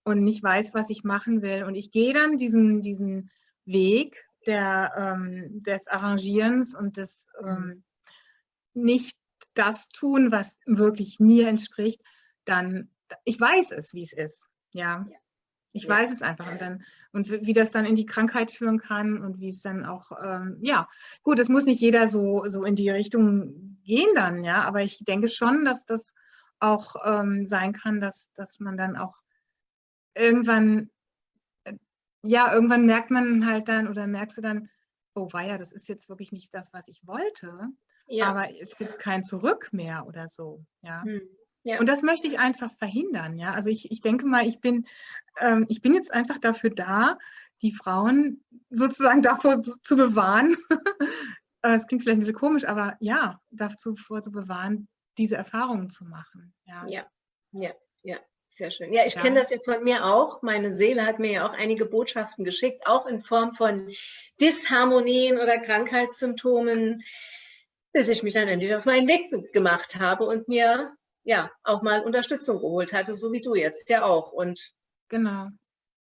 und nicht weiß, was ich machen will. Und ich gehe dann diesen, diesen Weg der, ähm, des Arrangierens und des ähm, nicht das tun, was wirklich mir entspricht, dann, ich weiß es, wie es ist. Ja. ja. Ich ja. weiß es einfach und dann und wie das dann in die Krankheit führen kann und wie es dann auch ähm, ja gut, es muss nicht jeder so so in die Richtung gehen dann, ja, aber ich denke schon, dass das auch ähm, sein kann, dass dass man dann auch irgendwann äh, ja irgendwann merkt man halt dann oder merkst du dann, oh weia, das ist jetzt wirklich nicht das, was ich wollte, ja. aber es gibt kein Zurück mehr oder so, ja. Hm. Ja. Und das möchte ich einfach verhindern. Ja? Also ich, ich denke mal, ich bin, ähm, ich bin jetzt einfach dafür da, die Frauen sozusagen davor zu bewahren. Äh, es klingt vielleicht ein bisschen komisch, aber ja, davor zu bewahren, diese Erfahrungen zu machen.
Ja, ja, ja. ja. Sehr schön. Ja, ich ja. kenne das ja von mir auch. Meine Seele hat mir ja auch einige Botschaften geschickt, auch in Form von Disharmonien oder Krankheitssymptomen, bis ich mich dann endlich auf meinen Weg gemacht habe und mir ja auch mal Unterstützung geholt hatte, so wie du jetzt ja auch. Und genau.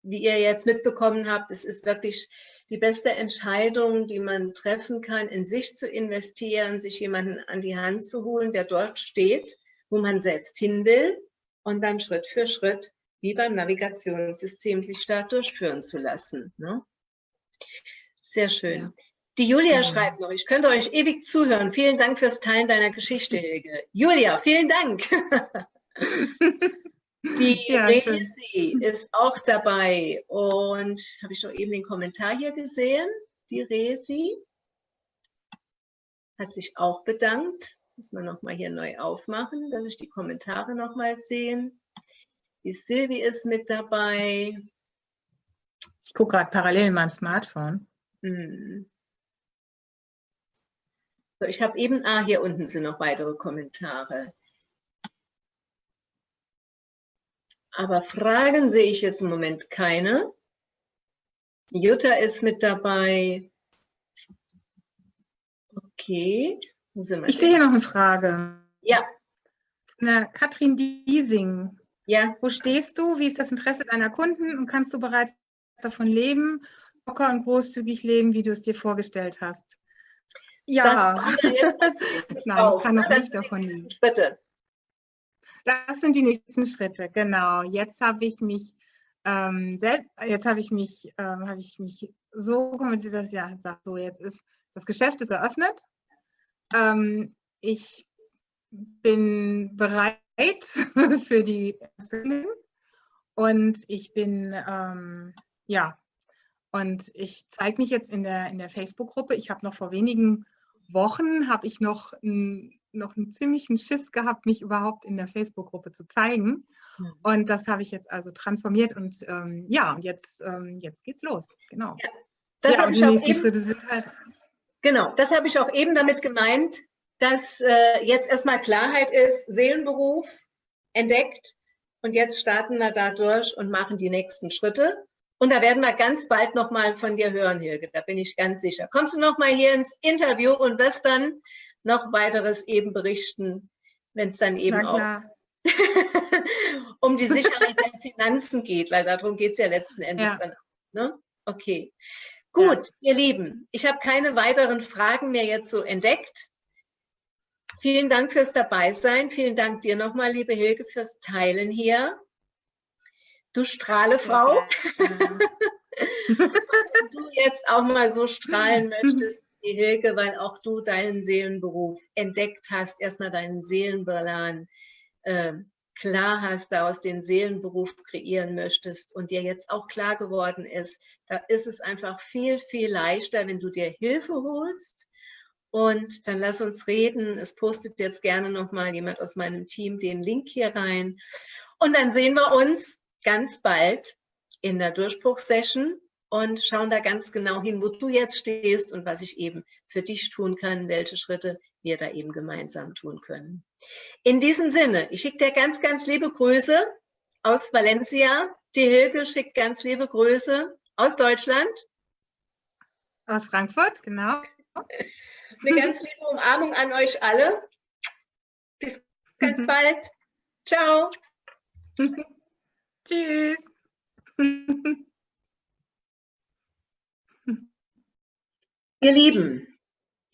Wie ihr jetzt mitbekommen habt, es ist wirklich die beste Entscheidung, die man treffen kann, in sich zu investieren, sich jemanden an die Hand zu holen, der dort steht, wo man selbst hin will und dann Schritt für Schritt, wie beim Navigationssystem, sich da durchführen zu lassen. Ne? Sehr schön. Ja. Die Julia schreibt noch, ich könnte euch ewig zuhören. Vielen Dank fürs Teilen deiner Geschichte, Helge. Julia, vielen Dank. Die ja, Resi ist auch dabei und habe ich doch eben den Kommentar hier gesehen. Die Resi hat sich auch bedankt. Muss man nochmal hier neu aufmachen, dass ich die Kommentare nochmal sehen. Die Silvi ist mit dabei.
Ich gucke gerade parallel in meinem Smartphone. Hm.
So, ich habe eben, ah, hier unten sind noch weitere Kommentare. Aber Fragen sehe ich jetzt im Moment keine. Jutta ist mit dabei. Okay.
ich sehe hier noch eine Frage.
Ja.
Na, Katrin Diesing. Ja. Wo stehst du? Wie ist das Interesse deiner Kunden? Und kannst du bereits davon leben, locker und großzügig leben, wie du es dir vorgestellt hast? Ja, das jetzt Nein, ich kann noch nicht davon leben. Schritte. Das sind die nächsten Schritte, genau. Jetzt habe ich mich ähm, selbst, jetzt habe ich mich, ähm, habe ich mich so kommentiert, dass ja so jetzt ist das Geschäft ist eröffnet. Ähm, ich bin bereit für die und ich bin ähm, ja und ich zeige mich jetzt in der in der Facebook-Gruppe. Ich habe noch vor wenigen Wochen habe ich noch, ein, noch einen ziemlichen Schiss gehabt, mich überhaupt in der Facebook-Gruppe zu zeigen. Mhm. Und das habe ich jetzt also transformiert und ähm, ja, und jetzt, ähm, jetzt geht's los. Genau. Ja,
das ja, habe ich auch eben, Schritte sind halt. Genau, das habe ich auch eben damit gemeint, dass äh, jetzt erstmal Klarheit ist, Seelenberuf entdeckt und jetzt starten wir da durch und machen die nächsten Schritte. Und da werden wir ganz bald nochmal von dir hören, Hilge, da bin ich ganz sicher. Kommst du nochmal hier ins Interview und wirst dann noch weiteres eben berichten, wenn es dann eben auch um die Sicherheit der Finanzen geht, weil darum geht es ja letzten Endes ja. dann auch. Ne? Okay. Gut, ja. ihr Lieben, ich habe keine weiteren Fragen mehr jetzt so entdeckt. Vielen Dank fürs Dabeisein. Vielen Dank dir nochmal, liebe Hilke, fürs Teilen hier. Du Strahlefrau. Wenn du jetzt auch mal so strahlen möchtest, die Hilke, weil auch du deinen Seelenberuf entdeckt hast, erstmal deinen Seelenplan äh, klar hast, daraus den Seelenberuf kreieren möchtest und dir jetzt auch klar geworden ist, da ist es einfach viel, viel leichter, wenn du dir Hilfe holst. Und dann lass uns reden. Es postet jetzt gerne nochmal jemand aus meinem Team den Link hier rein. Und dann sehen wir uns ganz bald in der Durchbruchssession und schauen da ganz genau hin, wo du jetzt stehst und was ich eben für dich tun kann, welche Schritte wir da eben gemeinsam tun können. In diesem Sinne, ich schicke dir ganz, ganz liebe Grüße aus Valencia. Die Hilke schickt ganz liebe Grüße aus Deutschland.
Aus Frankfurt, genau.
Eine ganz liebe Umarmung an euch alle. Bis ganz mhm. bald. Ciao.
Tschüss.
Ihr Lieben,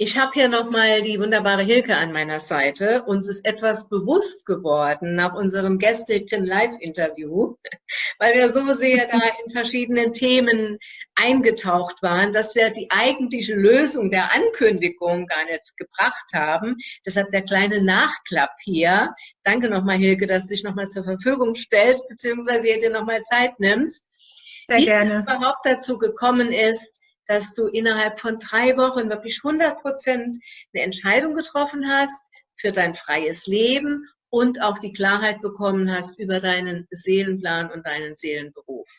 ich habe hier nochmal die wunderbare Hilke an meiner Seite. Uns ist etwas bewusst geworden nach unserem gestrigen Live-Interview, weil wir so sehr da in verschiedenen Themen eingetaucht waren, dass wir die eigentliche Lösung der Ankündigung gar nicht gebracht haben. Deshalb der kleine Nachklapp hier. Danke nochmal, Hilke, dass du dich nochmal zur Verfügung stellst, beziehungsweise dir nochmal Zeit nimmst.
Sehr Wie gerne.
es überhaupt dazu gekommen ist, dass du innerhalb von drei Wochen wirklich 100 Prozent eine Entscheidung getroffen hast für dein freies Leben und auch die Klarheit bekommen hast über deinen Seelenplan und deinen Seelenberuf.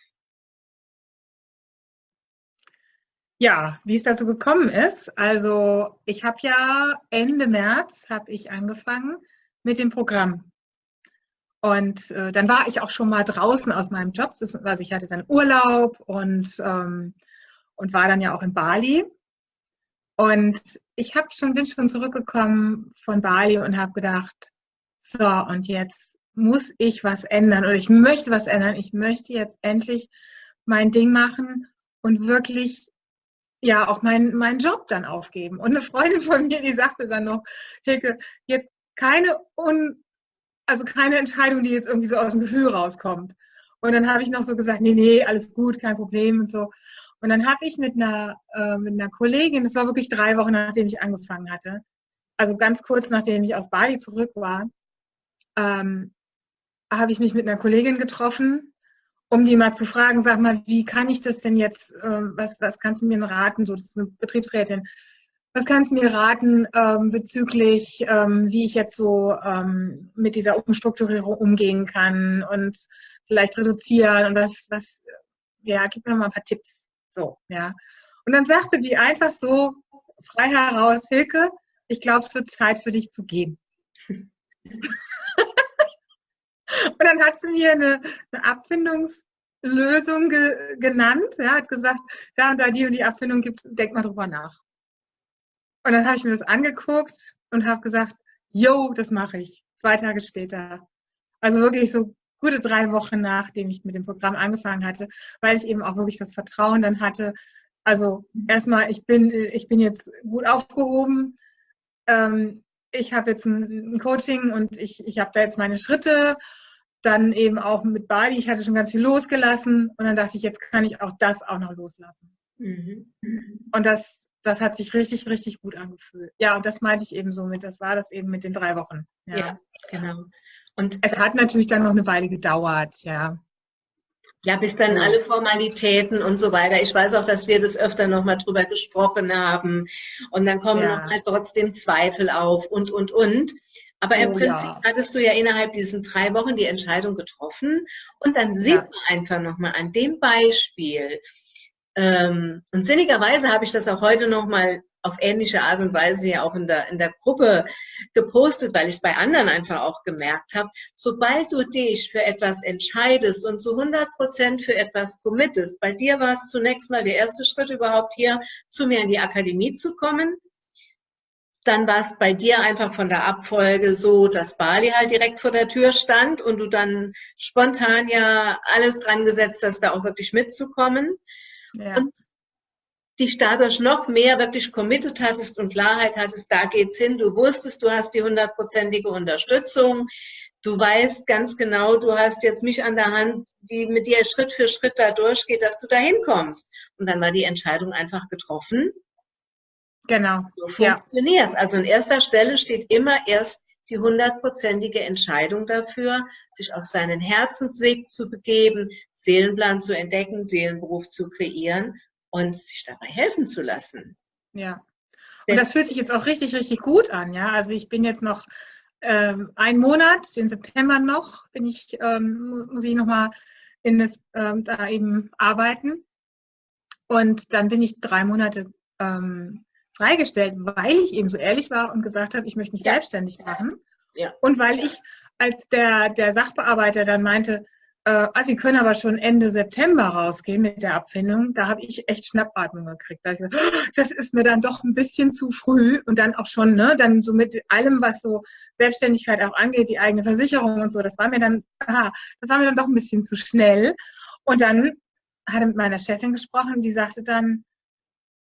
Ja, wie es dazu gekommen ist. Also ich habe ja Ende März habe ich angefangen mit dem Programm. Und äh, dann war ich auch schon mal draußen aus meinem Job. Also ich hatte dann Urlaub und ähm, und war dann ja auch in Bali. Und ich habe schon, bin schon zurückgekommen von Bali und habe gedacht, so, und jetzt muss ich was ändern oder ich möchte was ändern. Ich möchte jetzt endlich mein Ding machen und wirklich ja auch meinen mein Job dann aufgeben. Und eine Freundin von mir, die sagte dann noch, Hilke, jetzt keine un, also keine Entscheidung, die jetzt irgendwie so aus dem Gefühl rauskommt. Und dann habe ich noch so gesagt, nee, nee, alles gut, kein Problem und so. Und dann habe ich mit einer, äh, mit einer Kollegin, das war wirklich drei Wochen, nachdem ich angefangen hatte, also ganz kurz nachdem ich aus Bali zurück war, ähm, habe ich mich mit einer Kollegin getroffen, um die mal zu fragen, sag mal, wie kann ich das denn jetzt, äh, was, was kannst du mir raten, so das ist eine Betriebsrätin, was kannst du mir raten ähm, bezüglich, ähm, wie ich jetzt so ähm, mit dieser Umstrukturierung umgehen kann und vielleicht reduzieren und was, was, ja, gib mir noch mal ein paar Tipps. So, ja. Und dann sagte die einfach so frei heraus, Hilke, ich glaube, es wird Zeit für dich zu gehen. und dann hat sie mir eine, eine Abfindungslösung ge, genannt. Ja, hat gesagt, da und da die und die Abfindung gibt es, denk mal drüber nach. Und dann habe ich mir das angeguckt und habe gesagt, yo, das mache ich. Zwei Tage später. Also wirklich so gute drei Wochen nachdem ich mit dem Programm angefangen hatte, weil ich eben auch wirklich das Vertrauen dann hatte. Also erstmal, ich bin, ich bin jetzt gut aufgehoben. Ähm, ich habe jetzt ein, ein, Coaching und ich, ich habe da jetzt meine Schritte. Dann eben auch mit Bali, ich hatte schon ganz viel losgelassen und dann dachte ich, jetzt kann ich auch das auch noch loslassen. Mhm. Und das, das hat sich richtig, richtig gut angefühlt. Ja, und das meinte ich eben so mit, das war das eben mit den drei Wochen.
Ja, ja genau.
Und es hat natürlich dann noch eine Weile gedauert, ja.
Ja, bis dann alle Formalitäten und so weiter. Ich weiß auch, dass wir das öfter nochmal drüber gesprochen haben. Und dann kommen ja. nochmal trotzdem Zweifel auf und, und, und. Aber im oh, Prinzip ja. hattest du ja innerhalb diesen drei Wochen die Entscheidung getroffen. Und dann sieht ja. man einfach nochmal an dem Beispiel. Ähm, und sinnigerweise habe ich das auch heute nochmal auf ähnliche Art und Weise ja auch in der, in der Gruppe gepostet, weil ich es bei anderen einfach auch gemerkt habe. Sobald du dich für etwas entscheidest und zu 100 Prozent für etwas committest, bei dir war es zunächst mal der erste Schritt überhaupt hier zu mir in die Akademie zu kommen. dann war es bei dir einfach von der Abfolge so, dass Bali halt direkt vor der Tür stand und du dann spontan ja alles dran gesetzt hast, da auch wirklich mitzukommen. Ja. Und dich dadurch noch mehr wirklich committed hattest und Klarheit hattest, da geht's hin. Du wusstest, du hast die hundertprozentige Unterstützung. Du weißt ganz genau, du hast jetzt mich an der Hand, die mit dir Schritt für Schritt da durchgeht, dass du da hinkommst. Und dann war die Entscheidung einfach getroffen.
Genau.
So funktioniert es. Ja. Also an erster Stelle steht immer erst die hundertprozentige Entscheidung dafür, sich auf seinen Herzensweg zu begeben, Seelenplan zu entdecken, Seelenberuf zu kreieren und sich dabei helfen zu lassen.
Ja. Und das fühlt sich jetzt auch richtig, richtig gut an. Ja, also ich bin jetzt noch ähm, einen Monat, den September noch, bin ich, ähm, muss ich nochmal in das, ähm, da eben arbeiten. Und dann bin ich drei Monate ähm, freigestellt, weil ich eben so ehrlich war und gesagt habe, ich möchte mich ja. selbstständig machen. Ja. Und weil ich, als der, der Sachbearbeiter dann meinte, äh, ah, Sie können aber schon Ende September rausgehen mit der Abfindung, da habe ich echt Schnappatmung gekriegt. Da oh, das ist mir dann doch ein bisschen zu früh und dann auch schon, ne, dann so mit allem, was so Selbstständigkeit auch angeht, die eigene Versicherung und so, das war mir dann, aha, das war mir dann doch ein bisschen zu schnell. Und dann hat er mit meiner Chefin gesprochen, die sagte dann,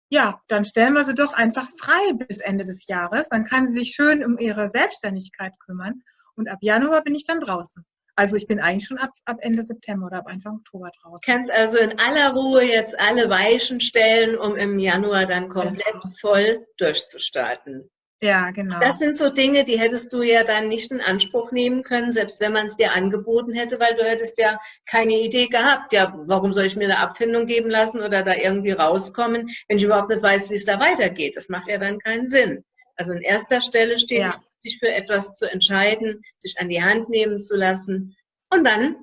ja, dann stellen wir sie doch einfach frei bis Ende des Jahres. Dann kann sie sich schön um ihre Selbstständigkeit kümmern. Und ab Januar bin ich dann draußen. Also ich bin eigentlich schon ab, ab Ende September oder ab Anfang Oktober draußen.
Kannst also in aller Ruhe jetzt alle Weichen stellen, um im Januar dann komplett genau. voll durchzustarten.
Ja, genau.
Das sind so Dinge, die hättest du ja dann nicht in Anspruch nehmen können, selbst wenn man es dir angeboten hätte, weil du hättest ja keine Idee gehabt. Ja, warum soll ich mir eine Abfindung geben lassen oder da irgendwie rauskommen, wenn ich überhaupt nicht weiß, wie es da weitergeht? Das macht ja dann keinen Sinn. Also an erster Stelle steht, ja. sich für etwas zu entscheiden, sich an die Hand nehmen zu lassen und dann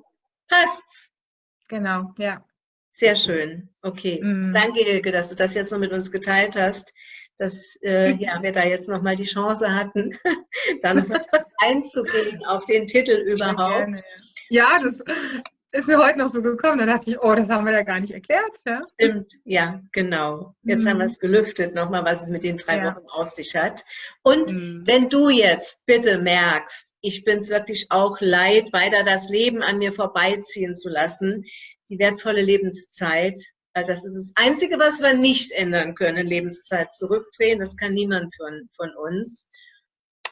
passt's.
Genau, ja.
Sehr schön. Okay. Mhm. Danke, Hilke, dass du das jetzt noch mit uns geteilt hast dass äh, ja, wir da jetzt nochmal die Chance hatten, da noch einzugehen auf den Titel überhaupt.
Ja, das ist mir heute noch so gekommen. Da dachte ich, oh, das haben wir ja gar nicht erklärt.
Ja? Stimmt, ja, genau. Jetzt mhm. haben wir es gelüftet nochmal, was es mit den drei ja. Wochen auf sich hat. Und mhm. wenn du jetzt bitte merkst, ich bin es wirklich auch leid, weiter das Leben an mir vorbeiziehen zu lassen, die wertvolle Lebenszeit, das ist das Einzige, was wir nicht ändern können, Lebenszeit zurückdrehen. Das kann niemand von, von uns.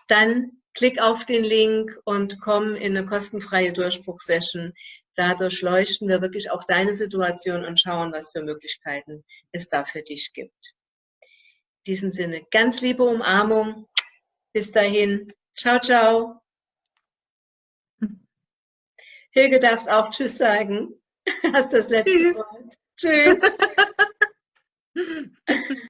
Dann klick auf den Link und komm in eine kostenfreie Durchbruchsession. Da durchleuchten wir wirklich auch deine Situation und schauen, was für Möglichkeiten es da für dich gibt. In diesem Sinne, ganz liebe Umarmung. Bis dahin. Ciao, ciao. Hilge darfst auch Tschüss sagen. Hast das letzte Wort. Tschüss.